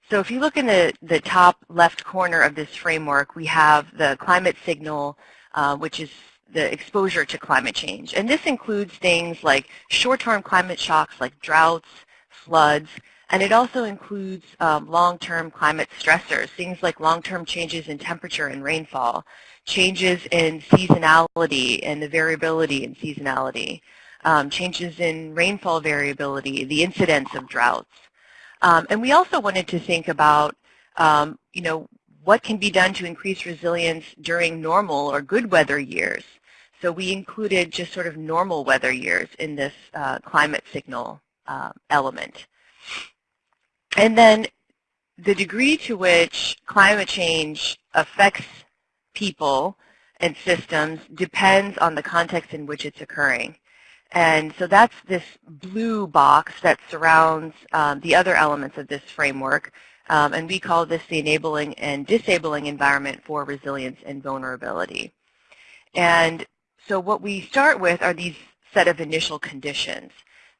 Speaker 6: So if you look in the, the top left corner of this framework, we have the climate signal, uh, which is the exposure to climate change. And this includes things like short-term climate shocks like droughts, floods, and it also includes um, long-term climate stressors, things like long-term changes in temperature and rainfall, changes in seasonality and the variability in seasonality, um, changes in rainfall variability, the incidence of droughts. Um, and we also wanted to think about, um, you know, what can be done to increase resilience during normal or good weather years? So we included just sort of normal weather years in this uh, climate signal uh, element. And then the degree to which climate change affects people and systems depends on the context in which it's occurring. And so that's this blue box that surrounds um, the other elements of this framework, um, and we call this the enabling and disabling environment for resilience and vulnerability. And so what we start with are these set of initial conditions.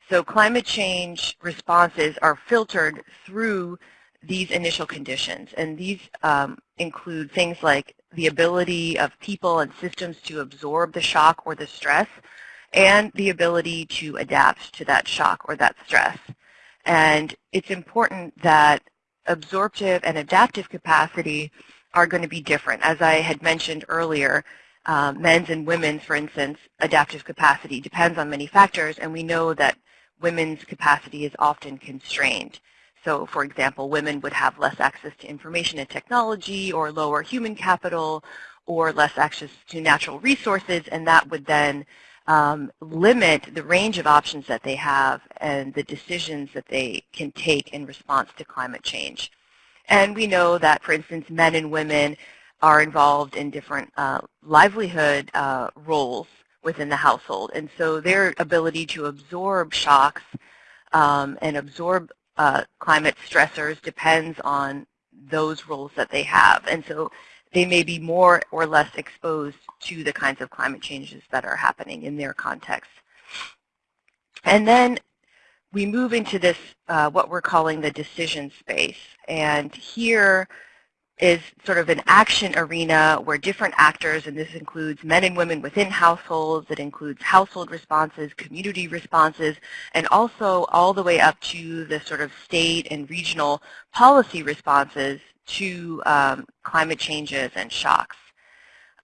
Speaker 6: So climate change responses are filtered through these initial conditions. And these um, include things like the ability of people and systems to absorb the shock or the stress, and the ability to adapt to that shock or that stress. And it's important that absorptive and adaptive capacity are going to be different. As I had mentioned earlier, um, men's and women's, for instance, adaptive capacity depends on many factors, and we know that women's capacity is often constrained. So, for example, women would have less access to information and technology or lower human capital or less access to natural resources, and that would then um, limit the range of options that they have and the decisions that they can take in response to climate change. And we know that, for instance, men and women are involved in different uh, livelihood uh, roles within the household. And so their ability to absorb shocks um, and absorb uh, climate stressors depends on those roles that they have. And so they may be more or less exposed to the kinds of climate changes that are happening in their context. And then we move into this, uh, what we're calling the decision space. And here is sort of an action arena where different actors, and this includes men and women within households, it includes household responses, community responses, and also all the way up to the sort of state and regional policy responses to um, climate changes and shocks.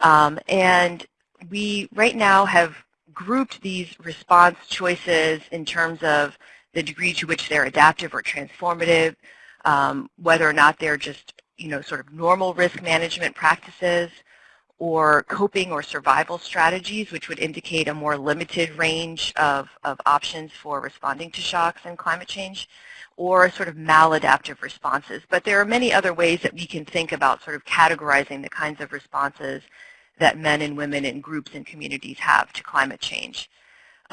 Speaker 6: Um, and we right now have grouped these response choices in terms of the degree to which they're adaptive or transformative, um, whether or not they're just you know, sort of normal risk management practices or coping or survival strategies, which would indicate a more limited range of, of options for responding to shocks and climate change, or sort of maladaptive responses. But there are many other ways that we can think about sort of categorizing the kinds of responses that men and women in groups and communities have to climate change.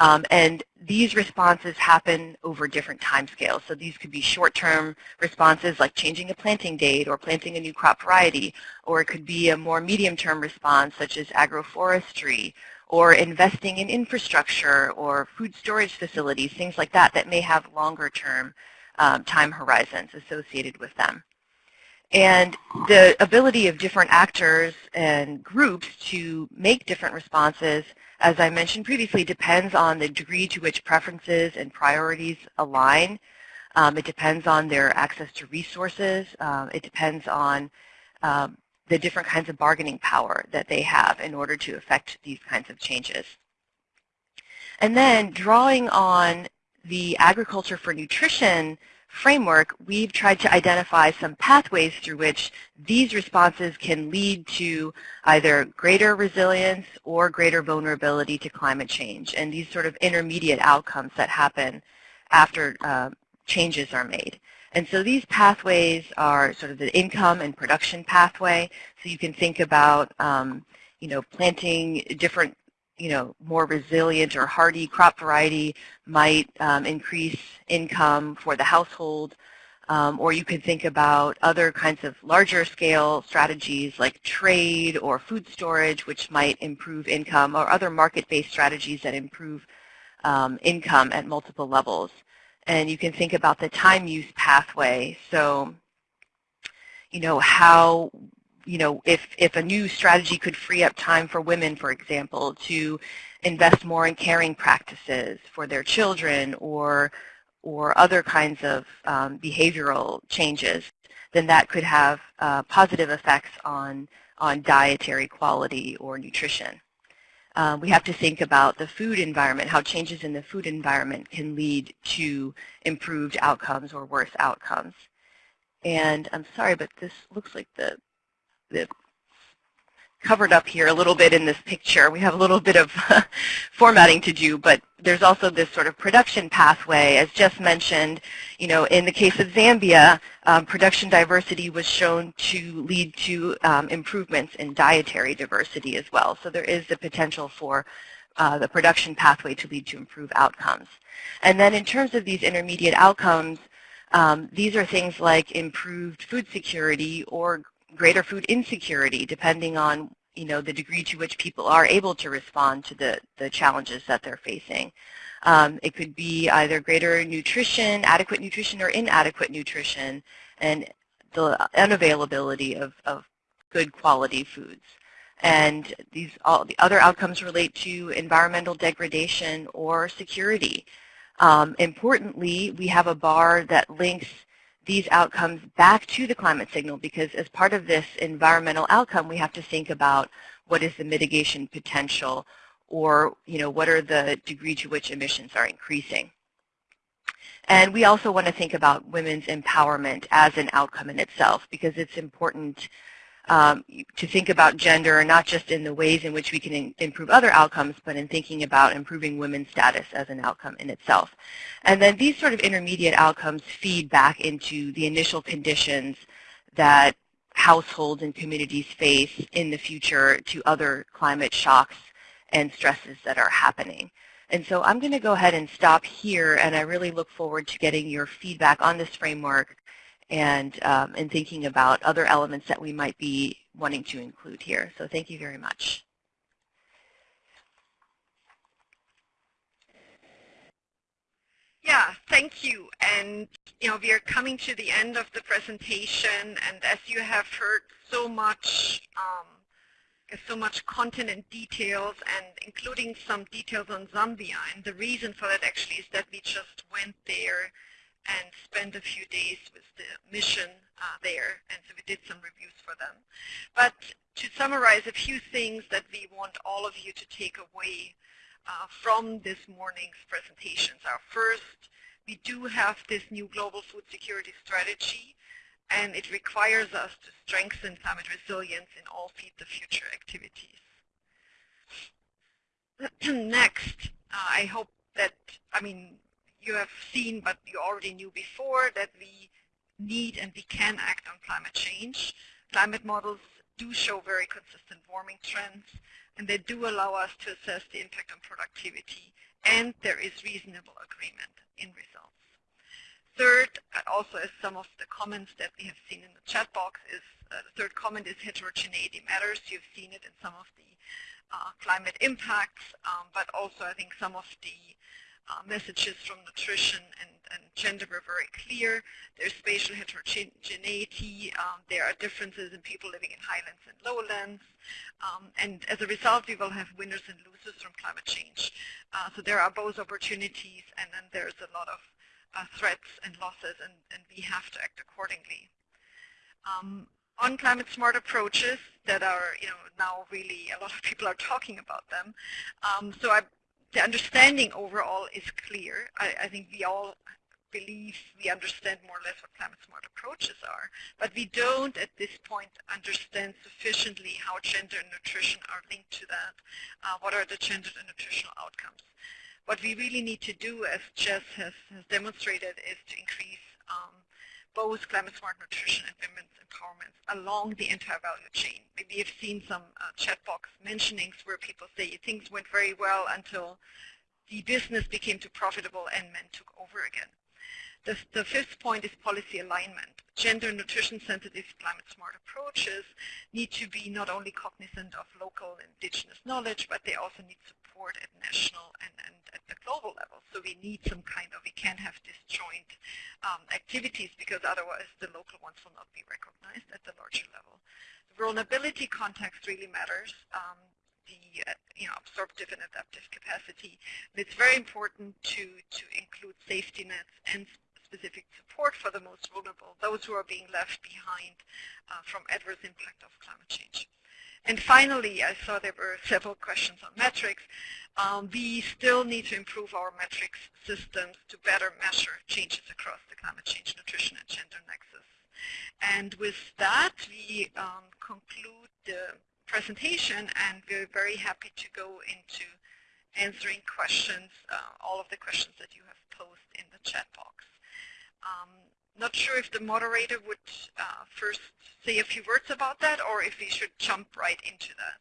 Speaker 6: Um, and these responses happen over different timescales. So these could be short-term responses like changing a planting date or planting a new crop variety, or it could be a more medium-term response such as agroforestry or investing in infrastructure or food storage facilities, things like that that may have longer-term um, time horizons associated with them. And the ability of different actors and groups to make different responses, as I mentioned previously, depends on the degree to which preferences and priorities align. Um, it depends on their access to resources. Um, it depends on um, the different kinds of bargaining power that they have in order to affect these kinds of changes. And then drawing on the agriculture for nutrition framework, we've tried to identify some pathways through which these responses can lead to either greater resilience or greater vulnerability to climate change, and these sort of intermediate outcomes that happen after uh, changes are made. And so these pathways are sort of the income and production pathway. So you can think about, um, you know, planting different you know, more resilient or hardy crop variety might um, increase income for the household. Um, or you could think about other kinds of larger scale strategies like trade or food storage, which might improve income, or other market-based strategies that improve um, income at multiple levels. And you can think about the time use pathway. So, you know, how you know, if, if a new strategy could free up time for women, for example, to invest more in caring practices for their children or, or other kinds of um, behavioral changes, then that could have uh, positive effects on, on dietary quality or nutrition. Um, we have to think about the food environment, how changes in the food environment can lead to improved outcomes or worse outcomes. And I'm sorry, but this looks like the covered up here a little bit in this picture. We have a little bit of [LAUGHS] formatting to do, but there's also this sort of production pathway. As just mentioned, you know, in the case of Zambia, um, production diversity was shown to lead to um, improvements in dietary diversity as well. So there is the potential for uh, the production pathway to lead to improved outcomes. And then in terms of these intermediate outcomes, um, these are things like improved food security or greater food insecurity depending on you know, the degree to which people are able to respond to the, the challenges that they're facing. Um, it could be either greater nutrition, adequate nutrition, or inadequate nutrition, and the unavailability of, of good quality foods. And these all the other outcomes relate to environmental degradation or security. Um, importantly, we have a bar that links these outcomes back to the climate signal because as part of this environmental outcome, we have to think about what is the mitigation potential or you know, what are the degree to which emissions are increasing. And we also want to think about women's empowerment as an outcome in itself because it's important um, to think about gender not just in the ways in which we can improve other outcomes, but in thinking about improving women's status as an outcome in itself. And then these sort of intermediate outcomes feed back into the initial conditions that households and communities face in the future to other climate shocks and stresses that are happening. And so I'm going to go ahead and stop here, and I really look forward to getting your feedback on this framework and, um, and thinking about other elements that we might be wanting to include here. So thank you very much.
Speaker 3: Yeah, thank you. And you know, we are coming to the end of the presentation, and as you have heard so much, um, so much content and details, and including some details on Zambia. And the reason for that actually is that we just went there and spent a few days with the mission uh, there, and so we did some reviews for them. But to summarize a few things that we want all of you to take away uh, from this morning's presentations are first, we do have this new global food security strategy, and it requires us to strengthen climate resilience in all Feed the Future activities. [CLEARS THROAT] Next, uh, I hope that, I mean, you have seen, but you already knew before, that we need and we can act on climate change. Climate models do show very consistent warming trends. and they do allow us to assess the impact on productivity, and there is reasonable agreement in results. Third, also as some of the comments that we have seen in the chat box is, uh, the third comment is heterogeneity matters. You've seen it in some of the uh, climate impacts, um, but also I think some of the uh, messages from nutrition and, and, gender were very clear. There's spatial heterogeneity. Um, there are differences in people living in highlands and lowlands. Um, and as a result, we will have winners and losers from climate change. Uh, so there are both opportunities and then there's a lot of uh, threats and losses and, and, we have to act accordingly. Um, on climate smart approaches that are, you know, now really a lot of people are talking about them. Um, so I the understanding overall is clear. I, I, think we all believe we understand more or less what climate smart approaches are, but we don't at this point understand sufficiently how gender and nutrition are linked to that. Uh, what are the gender and nutritional outcomes? What we really need to do, as Jess has, has demonstrated, is to increase um, both climate smart nutrition and women's empowerment along the entire value chain. Maybe you've seen some uh, chat box mentionings where people say things went very well until the business became too profitable and men took over again. The, the fifth point is policy alignment. Gender nutrition sensitive climate smart approaches need to be not only cognizant of local indigenous knowledge, but they also need support at national and, and at the global level. So we need some kind of, we can't have disjoint um, activities because otherwise the local ones will not be recognized at the larger level. The vulnerability context really matters. Um, the uh, you know, absorptive and adaptive capacity. It's very important to, to include safety nets and specific support for the most vulnerable, those who are being left behind uh, from adverse impact of climate change. And finally, I saw there were several questions on metrics. Um, we still need to improve our metrics systems to better measure changes across the climate change, nutrition, and gender nexus. And with that, we um, conclude the presentation, and we're very happy to go into answering questions, uh, all of the questions that you have posed in the chat box. Um, not sure if the moderator would uh, first say a few words about that or if we should jump right into
Speaker 1: that.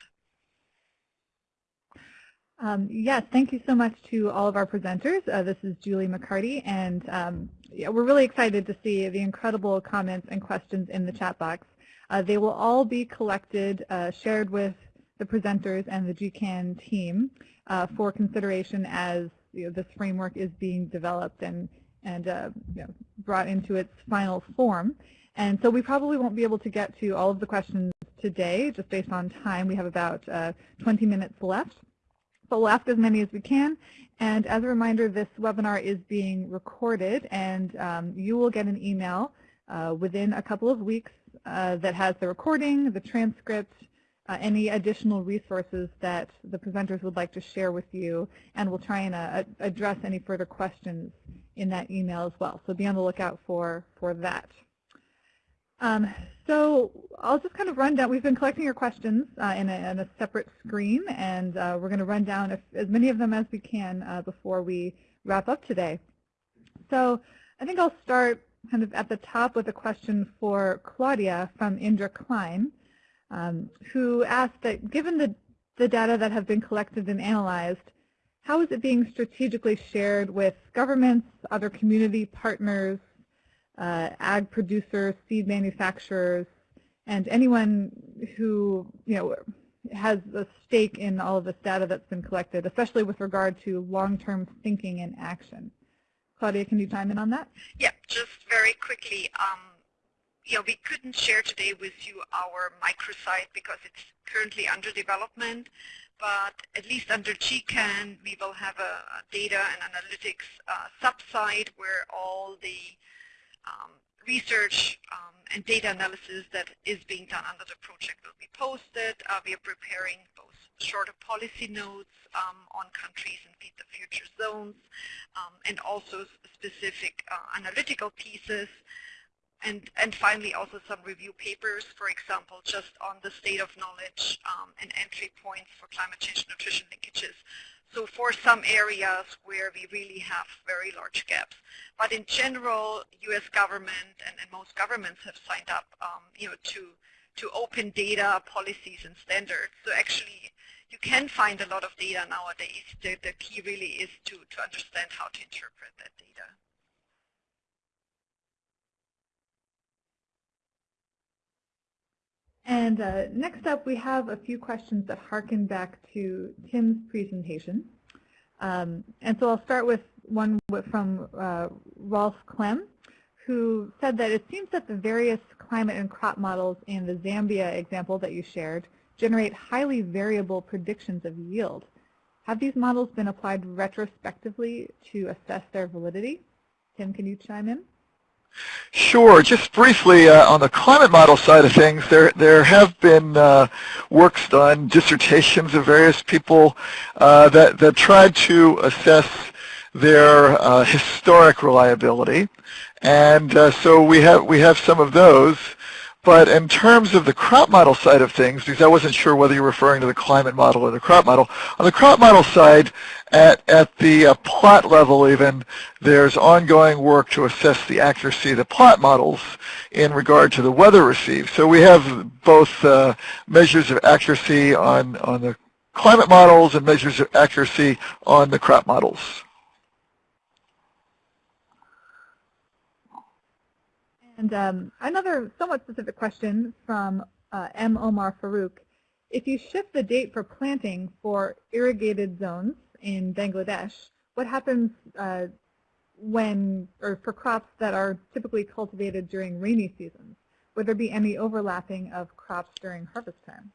Speaker 1: Um, yes, thank you so much to all of our presenters. Uh, this is Julie MacCartee, and um, yeah, we're really excited to see the incredible comments and questions in the chat box. Uh, they will all be collected, uh, shared with the presenters and the GCAN team uh, for consideration as you know, this framework is being developed and and uh, you know, brought into its final form. And so we probably won't be able to get to all of the questions today, just based on time. We have about uh, 20 minutes left. But we'll ask as many as we can. And as a reminder, this webinar is being recorded, and um, you will get an email uh, within a couple of weeks uh, that has the recording, the transcript, uh, any additional resources that the presenters would like to share with you, and we'll try and uh, address any further questions in that email as well. So be on the lookout for, for that. Um, so I'll just kind of run down. We've been collecting your questions uh, in, a, in, a, separate screen, and uh, we're going to run down if, as many of them as we can uh, before we wrap up today. So I think I'll start kind of at the top with a question for Claudia from Indra Klein, um, who asked that given the, the data that have been collected and analyzed, how is it being strategically shared with governments, other community partners, uh, ag producers, seed manufacturers, and anyone who you know has a stake in all of this data that's been collected, especially with regard to long-term thinking and action. Claudia, can you chime in on that?
Speaker 3: Yeah, just very quickly. Um, we couldn't share today with you our microsite because it's currently under development but at least under GCAN, we will have a, data and analytics uh, subsite where all the um, research um, and data analysis that is being done under the project will be posted. Uh, we are preparing both shorter policy notes um, on countries and the future zones, um, and also specific uh, analytical pieces and, and finally also some review papers, for example, just on the state of knowledge um, and entry points for climate change nutrition linkages. So for some areas where we really have very large gaps. But in general, U.S. government and, and most governments have signed up um, you know, to, to open data policies and standards. So actually, you can find a lot of data nowadays. The, the key really is to, to understand how to interpret that data.
Speaker 1: And uh, next up, we have a few questions that harken back to Tim's presentation. Um, and so I'll start with one from uh, Rolf Clem, who said that it seems that the various climate and crop models in the Zambia example that you shared generate highly variable predictions of yield. Have these models been applied retrospectively to assess their validity? Tim, can you chime in?
Speaker 4: Sure. Just briefly, uh, on the climate model side of things, there there have been uh, works done, dissertations of various people uh, that that tried to assess their uh, historic reliability, and uh, so we have we have some of those. But in terms of the crop model side of things, because I wasn't sure whether you're referring to the climate model or the crop model, on the crop model side, at, at the uh, plot level even, there's ongoing work to assess the accuracy of the plot models in regard to the weather received. So we have both uh, measures of accuracy on, on the climate models and measures of accuracy on the crop models.
Speaker 1: And um, another somewhat specific question from uh, M. Omar Farouk. If you shift the date for planting for irrigated zones in Bangladesh, what happens uh, when, or for crops that are typically cultivated during rainy seasons? Would there be any overlapping of crops during harvest time?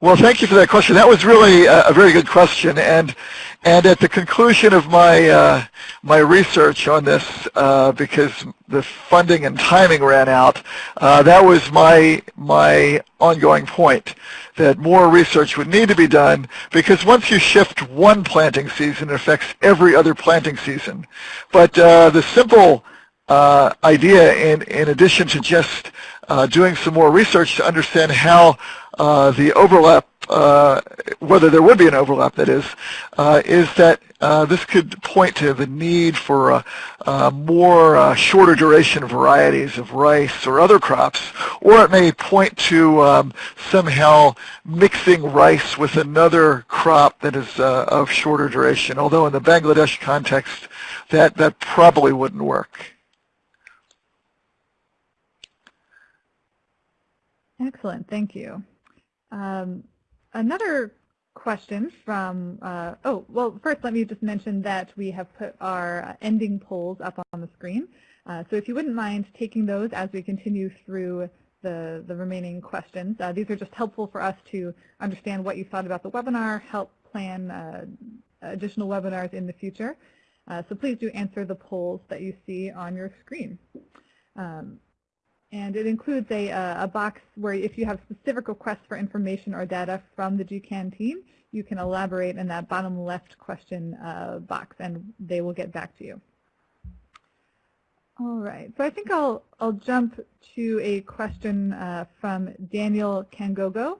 Speaker 4: Well, thank you for that question. That was really a, very good question, and and at the conclusion of my uh, my research on this, uh, because the funding and timing ran out, uh, that was my my ongoing point that more research would need to be done because once you shift one planting season, it affects every other planting season. But uh, the simple uh, idea, in in addition to just uh, doing some more research to understand how uh, the overlap, uh, whether there would be an overlap, that is, uh, is that uh, this could point to the need for uh, uh, more shorter duration varieties of rice or other crops, or it may point to um, somehow mixing rice with another crop that is of shorter duration, although in the Bangladesh context, that, that probably wouldn't work.
Speaker 1: Excellent, thank you. Um, another question from, uh, oh, well, first let me just mention that we have put our ending polls up on the screen. Uh, so if you wouldn't mind taking those as we continue through the, the remaining questions. Uh, these are just helpful for us to understand what you thought about the webinar, help plan uh, additional webinars in the future. Uh, so please do answer the polls that you see on your screen. Um, and it includes a, uh, a box where if you have specific requests for information or data from the GCAN team, you can elaborate in that bottom left question uh, box and they will get back to you. All right, so I think I'll, I'll jump to a question uh, from Daniel Kangogo.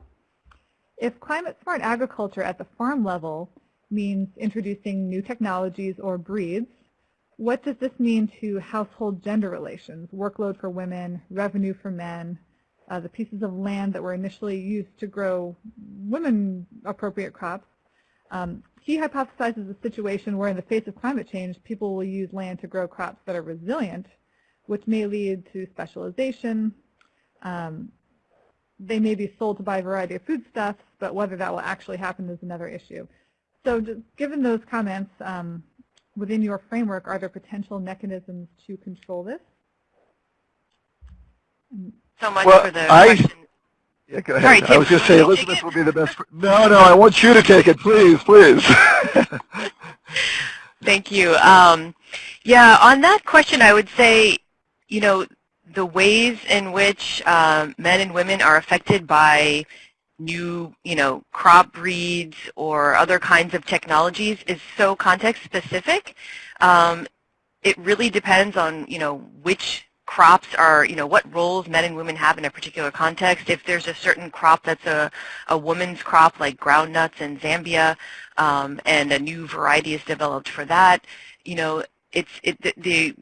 Speaker 1: If climate smart agriculture at the farm level means introducing new technologies or breeds, what does this mean to household gender relations, workload for women, revenue for men, uh, the pieces of land that were initially used to grow women-appropriate crops? Um, he hypothesizes a situation where in the face of climate change, people will use land to grow crops that are resilient, which may lead to specialization. Um, they may be sold to buy a variety of foodstuffs, but whether that will actually happen is another issue. So given those comments, um, within your framework, are there potential mechanisms to control this?
Speaker 6: So much well, for the I, question.
Speaker 4: Yeah, go ahead. Sorry, I was going to say Elizabeth will be the best. No, no, I want you to take it, please, please. [LAUGHS]
Speaker 6: Thank you. Um, yeah, on that question, I would say, you know, the ways in which um, men and women are affected by new, you know, crop breeds or other kinds of technologies is so context specific. Um, it really depends on, you know, which crops are, you know, what roles men and women have in a particular context. If there's a certain crop that's a, a woman's crop like groundnuts in Zambia um, and a new variety is developed for that, you know, it's it, the, the,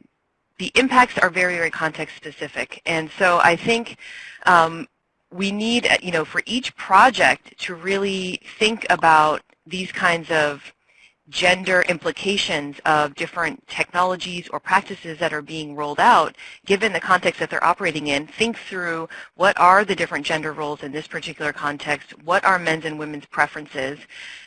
Speaker 6: the impacts are very, very context specific. And so I think um, we need, uh, you know, for each project to really think about these kinds of gender implications of different technologies or practices that are being rolled out, given the context that they're operating in, think through what are the different gender roles in this particular context, what are men's and women's preferences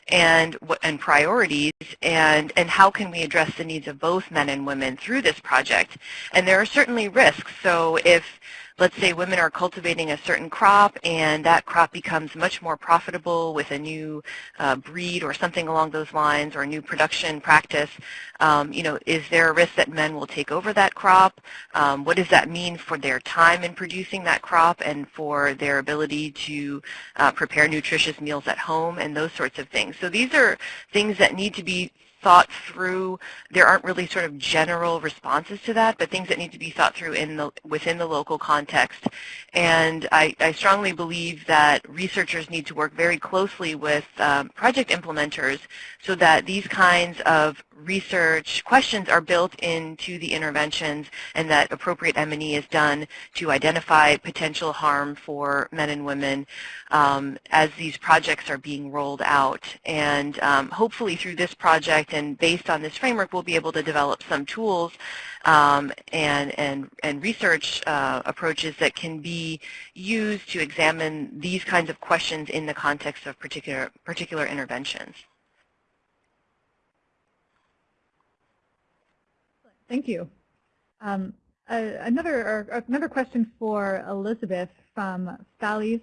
Speaker 6: and, and priorities, and, and how can we address the needs of both men and women through this project. And there are certainly risks. So if let's say women are cultivating a certain crop and that crop becomes much more profitable with a new uh, breed or something along those lines or a new production practice, um, you know, is there a risk that men will take over that crop? Um, what does that mean for their time in producing that crop and for their ability to uh, prepare nutritious meals at home and those sorts of things? So these are things that need to be thought through. There aren't really sort of general responses to that, but things that need to be thought through in the, within the local context. And I, I strongly believe that researchers need to work very closely with um, project implementers so that these kinds of research questions are built into the interventions and that appropriate M&E is done to identify potential harm for men and women um, as these projects are being rolled out. And um, hopefully through this project and based on this framework, we'll be able to develop some tools um, and, and, and research uh, approaches that can be used to examine these kinds of questions in the context of particular, particular interventions.
Speaker 1: Thank you. Um, uh, another, another question for Elizabeth from Thalis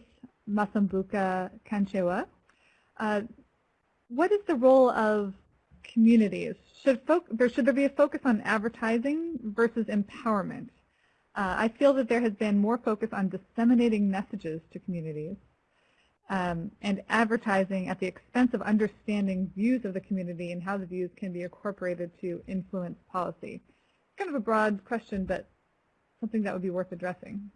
Speaker 1: Masumbuka Kanchewa. Uh, what is the role of communities? Should, there, should there be a focus on advertising versus empowerment? Uh, I feel that there has been more focus on disseminating messages to communities um, and advertising at the expense of understanding views of the community and how the views can be incorporated to influence policy. Kind of a broad question, but something that would be worth addressing.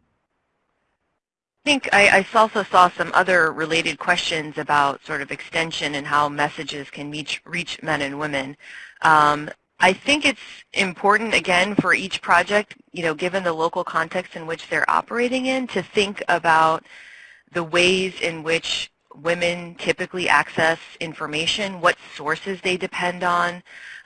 Speaker 6: I think I, I, also saw some other related questions about sort of extension and how messages can reach, reach men and women. Um, I think it's important, again, for each project, you know, given the local context in which they're operating in, to think about the ways in which women typically access information, what sources they depend on,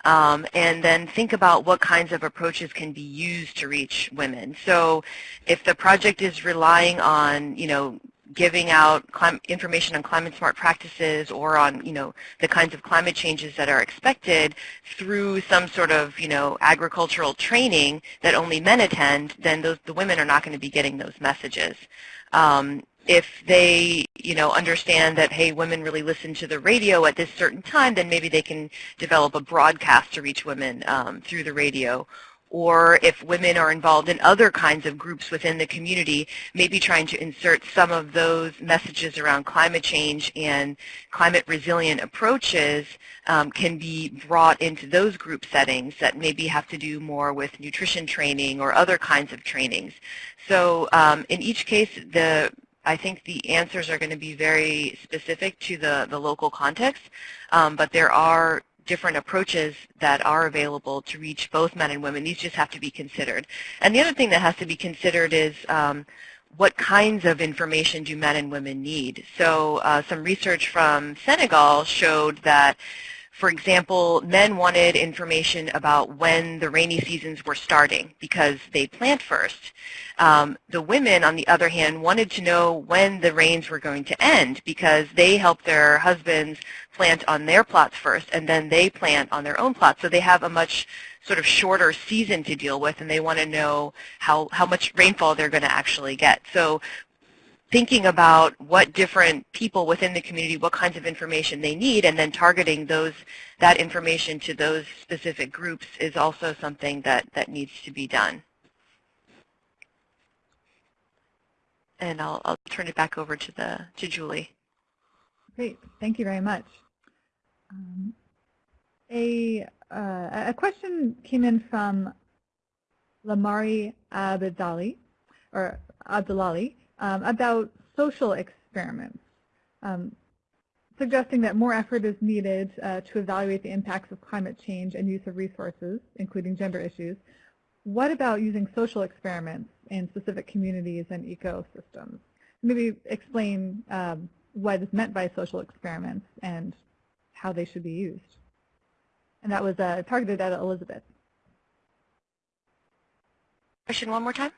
Speaker 6: um, and then think about what kinds of approaches can be used to reach women. So if the project is relying on, you know, giving out information on climate smart practices or on, you know, the kinds of climate changes that are expected through some sort of, you know, agricultural training that only men attend, then those, the women are not going to be getting those messages. Um, if they, you know, understand that, hey, women really listen to the radio at this certain time, then maybe they can develop a broadcast to reach women um, through the radio. Or if women are involved in other kinds of groups within the community, maybe trying to insert some of those messages around climate change and climate resilient approaches um, can be brought into those group settings that maybe have to do more with nutrition training or other kinds of trainings. So um, in each case, the I think the answers are going to be very specific to the, the local context, um, but there are different approaches that are available to reach both men and women. These just have to be considered. And the other thing that has to be considered is um, what kinds of information do men and women need. So uh, some research from Senegal showed that for example, men wanted information about when the rainy seasons were starting because they plant first. Um, the women, on the other hand, wanted to know when the rains were going to end because they help their husbands plant on their plots first and then they plant on their own plots. So they have a much sort of shorter season to deal with and they want to know how, how much rainfall they're going to actually get. So thinking about what different people within the community, what kinds of information they need, and then targeting those that information to those specific groups is also something that, that needs to be done. And I'll, I'll turn it back over to the to Julie.
Speaker 1: Great, thank you very much. Um, a, uh, a question came in from Lamari Abdali, or Abdulali, um, about social experiments, um, suggesting that more effort is needed uh, to evaluate the impacts of climate change and use of resources, including gender issues. What about using social experiments in specific communities and ecosystems? maybe explain um, what is meant by social experiments and how they should be used. And that was uh, targeted at Elizabeth.
Speaker 6: Question one more time.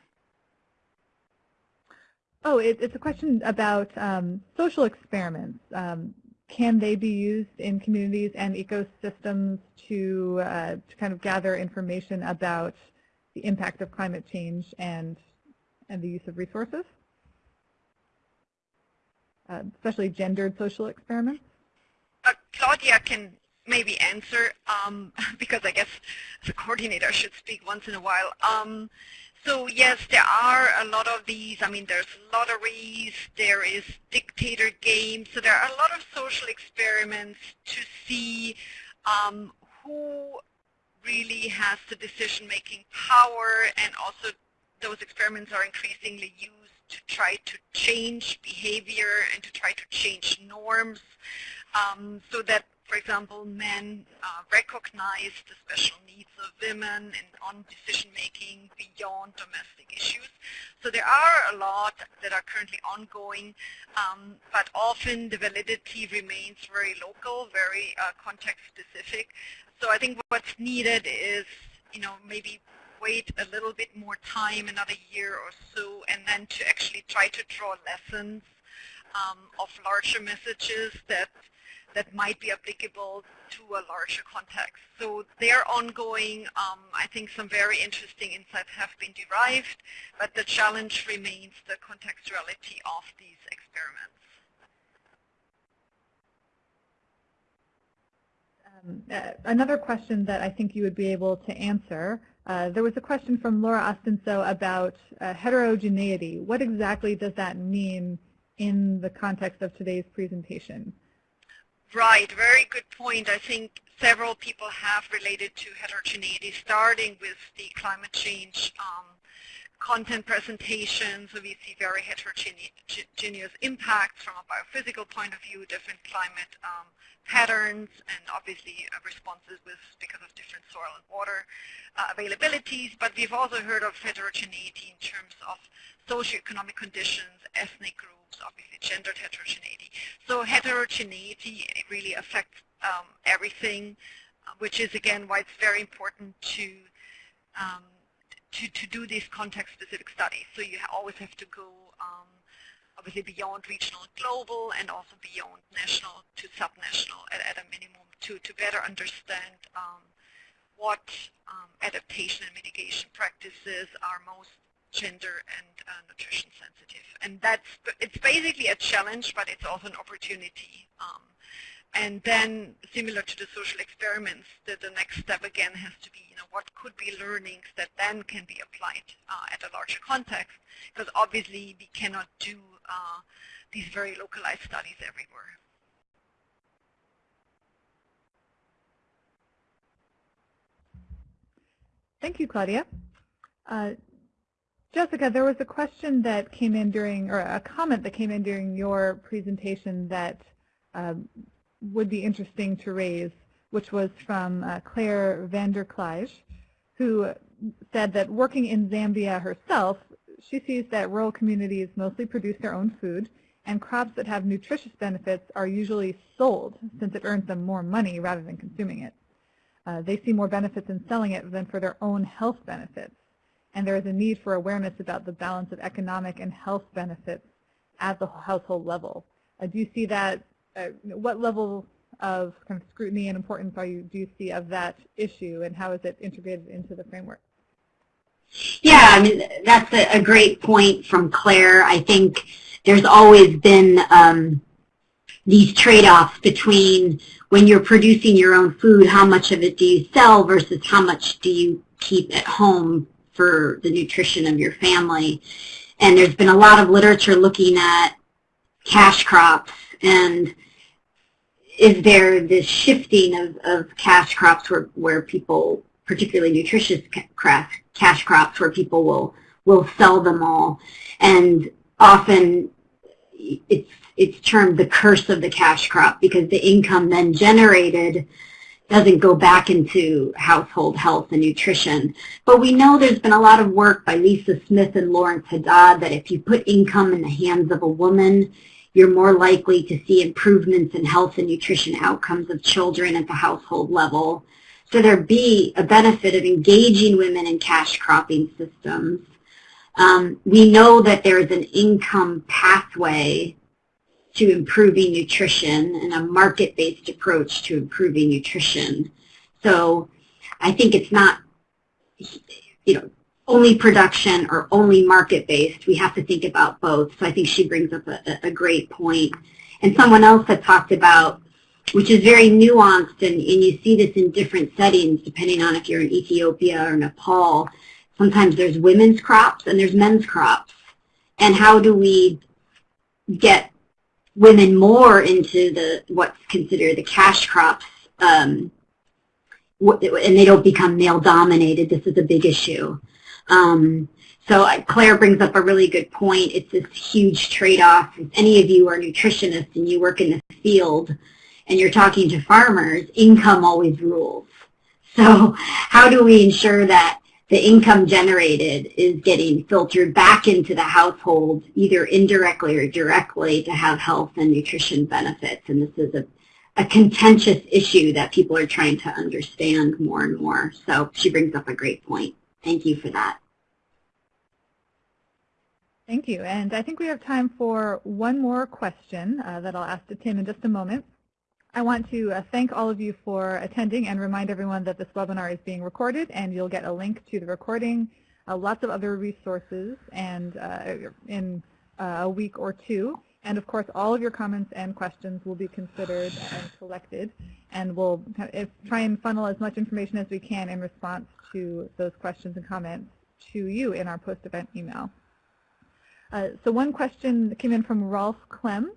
Speaker 1: Oh, it, it's a question about um, social experiments. Um, can they be used in communities and ecosystems to, uh, to kind of gather information about the impact of climate change and, and the use of resources? Uh, especially gendered social experiments?
Speaker 3: Uh, Claudia can maybe answer um, [LAUGHS] because I guess the coordinator should speak once in a while. Um, so yes, there are a lot of these. I mean, there's lotteries, there is dictator games. So there are a lot of social experiments to see um, who really has the decision-making power and also those experiments are increasingly used to try to change behavior and to try to change norms um, so that for example, men uh, recognize the special needs of women and on decision making beyond domestic issues. So there are a lot that are currently ongoing, um, but often the validity remains very local, very uh, context specific. So I think what's needed is, you know, maybe wait a little bit more time, another year or so, and then to actually try to draw lessons um, of larger messages that that might be applicable to a larger context. So they're ongoing. Um, I think some very interesting insights have been derived, but the challenge remains the contextuality of these experiments.
Speaker 1: Um, uh, another question that I think you would be able to answer, uh, there was a question from Laura Ostenso about uh, heterogeneity. What exactly does that mean in the context of today's presentation?
Speaker 3: Right, very good point. I think several people have related to heterogeneity, starting with the climate change um, content presentation. So we see very heterogeneous impacts from a biophysical point of view, different climate um, patterns, and obviously uh, responses with because of different soil and water uh, availabilities. But we've also heard of heterogeneity in terms of socioeconomic conditions, ethnic groups, obviously gendered heterogeneity. So heterogeneity really affects um, everything, uh, which is again why it's very important to um, to, to do these context-specific studies. So you always have to go um, obviously beyond regional and global and also beyond national to subnational at, at a minimum to, to better understand um, what um, adaptation and mitigation practices are most gender and uh, nutrition sensitive. And that's, it's basically a challenge, but it's also an opportunity. Um, and then, similar to the social experiments, the, the next step again has to be, you know, what could be learnings that then can be applied uh, at a larger context? Because obviously we cannot do uh, these very localized studies everywhere.
Speaker 1: Thank you, Claudia. Uh, Jessica, there was a question that came in during, or a comment that came in during your presentation that um, would be interesting to raise, which was from uh, Claire Vanderklige, who said that working in Zambia herself, she sees that rural communities mostly produce their own food, and crops that have nutritious benefits are usually sold since it earns them more money rather than consuming it. Uh, they see more benefits in selling it than for their own health benefits and there is a need for awareness about the balance of economic and health benefits at the household level. Uh, do you see that, uh, what level of kind of scrutiny and importance are you, do you see of that issue and how is it integrated into the framework?
Speaker 5: Yeah, I mean, that's a, a great point from Claire. I think there's always been um, these trade-offs between when you're producing your own food, how much of it do you sell versus how much do you keep at home for the nutrition of your family. And there's been a lot of literature looking at cash crops and is there this shifting of, of cash crops where, where people, particularly nutritious cash crops, where people will, will sell them all. And often it's, it's termed the curse of the cash crop because the income then generated doesn't go back into household health and nutrition. But we know there's been a lot of work by Lisa Smith and Lawrence Haddad that if you put income in the hands of a woman, you're more likely to see improvements in health and nutrition outcomes of children at the household level. So there be a benefit of engaging women in cash cropping systems. Um, we know that there is an income pathway to improving nutrition and a market-based approach to improving nutrition. So I think it's not, you know, only production or only market-based. We have to think about both. So I think she brings up a, a great point. And someone else had talked about, which is very nuanced, and, and you see this in different settings, depending on if you're in Ethiopia or Nepal. Sometimes there's women's crops and there's men's crops. And how do we get women more into the what's considered the cash crops, um, and they don't become male dominated. This is a big issue. Um, so Claire brings up a really good point. It's this huge trade-off. If any of you are nutritionists and you work in the field and you're talking to farmers, income always rules. So how do we ensure that the income generated is getting filtered back into the household, either indirectly or directly, to have health and nutrition benefits. And this is a, a contentious issue that people are trying to understand more and more. So she brings up a great point. Thank you for that.
Speaker 1: Thank you. And I think we have time for one more question uh, that I'll ask to Tim in just a moment. I want to uh, thank all of you for attending and remind everyone that this webinar is being recorded and you'll get a link to the recording, uh, lots of other resources and uh, in uh, a week or two. And of course, all of your comments and questions will be considered and collected and we'll try and funnel as much information as we can in response to those questions and comments to you in our post-event email. Uh, so one question came in from Rolf Clem.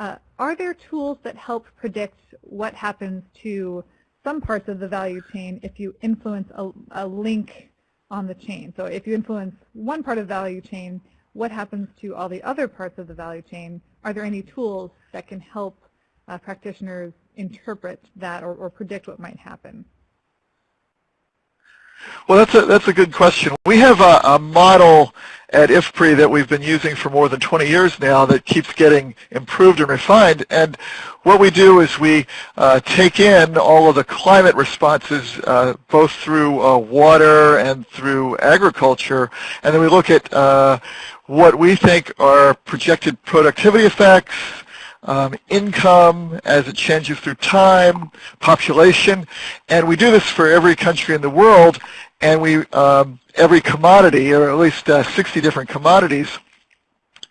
Speaker 1: Uh, are there tools that help predict what happens to some parts of the value chain if you influence a, a link on the chain? So if you influence one part of the value chain, what happens to all the other parts of the value chain? Are there any tools that can help uh, practitioners interpret that or, or predict what might happen?
Speaker 4: Well, that's a, that's a good question. We have a, a, model at IFPRI that we've been using for more than 20 years now that keeps getting improved and refined. And what we do is we uh, take in all of the climate responses, uh, both through uh, water and through agriculture, and then we look at uh, what we think are projected productivity effects, um, income as it changes through time, population, and we do this for every country in the world, and we um, every commodity, or at least uh, 60 different commodities,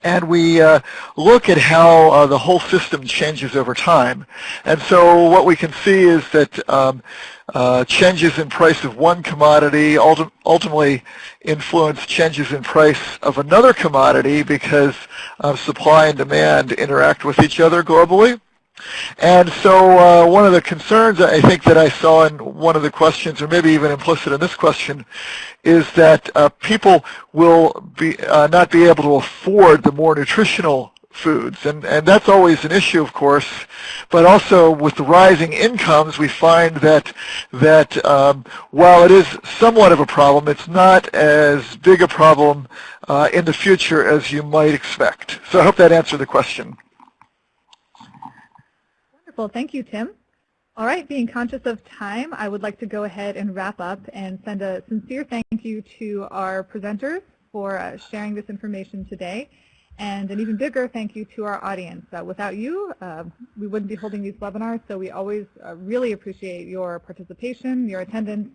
Speaker 4: and we uh, look at how uh, the whole system changes over time. And so what we can see is that um, uh, changes in price of one commodity ulti ultimately influence changes in price of another commodity because supply and demand interact with each other globally. And so uh, one of the concerns I think that I saw in one of the questions, or maybe even implicit in this question, is that uh, people will be uh, not be able to afford the more nutritional foods. And, and that's always an issue, of course. But also with the rising incomes, we find that, that um, while it is somewhat of a problem, it's not as big a problem uh, in the future as you might expect. So I hope that answered the question.
Speaker 1: Wonderful. Thank you, Tim. All right, being conscious of time, I would like to go ahead and wrap up and send a sincere thank you to our presenters for uh, sharing this information today, and an even bigger thank you to our audience. Uh, without you, uh, we wouldn't be holding these webinars, so we always uh, really appreciate your participation, your attendance,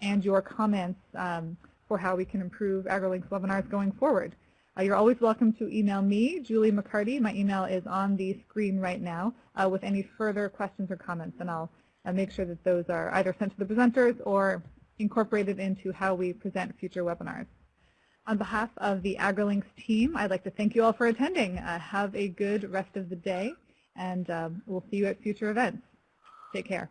Speaker 1: and your comments um, for how we can improve AgriLinks webinars going forward. Uh, you're always welcome to email me, Julie MacCartee. My email is on the screen right now uh, with any further questions or comments, and I'll uh, make sure that those are either sent to the presenters or incorporated into how we present future webinars. On behalf of the AgriLinks team, I'd like to thank you all for attending. Uh, have a good rest of the day, and um, we'll see you at future events. Take care.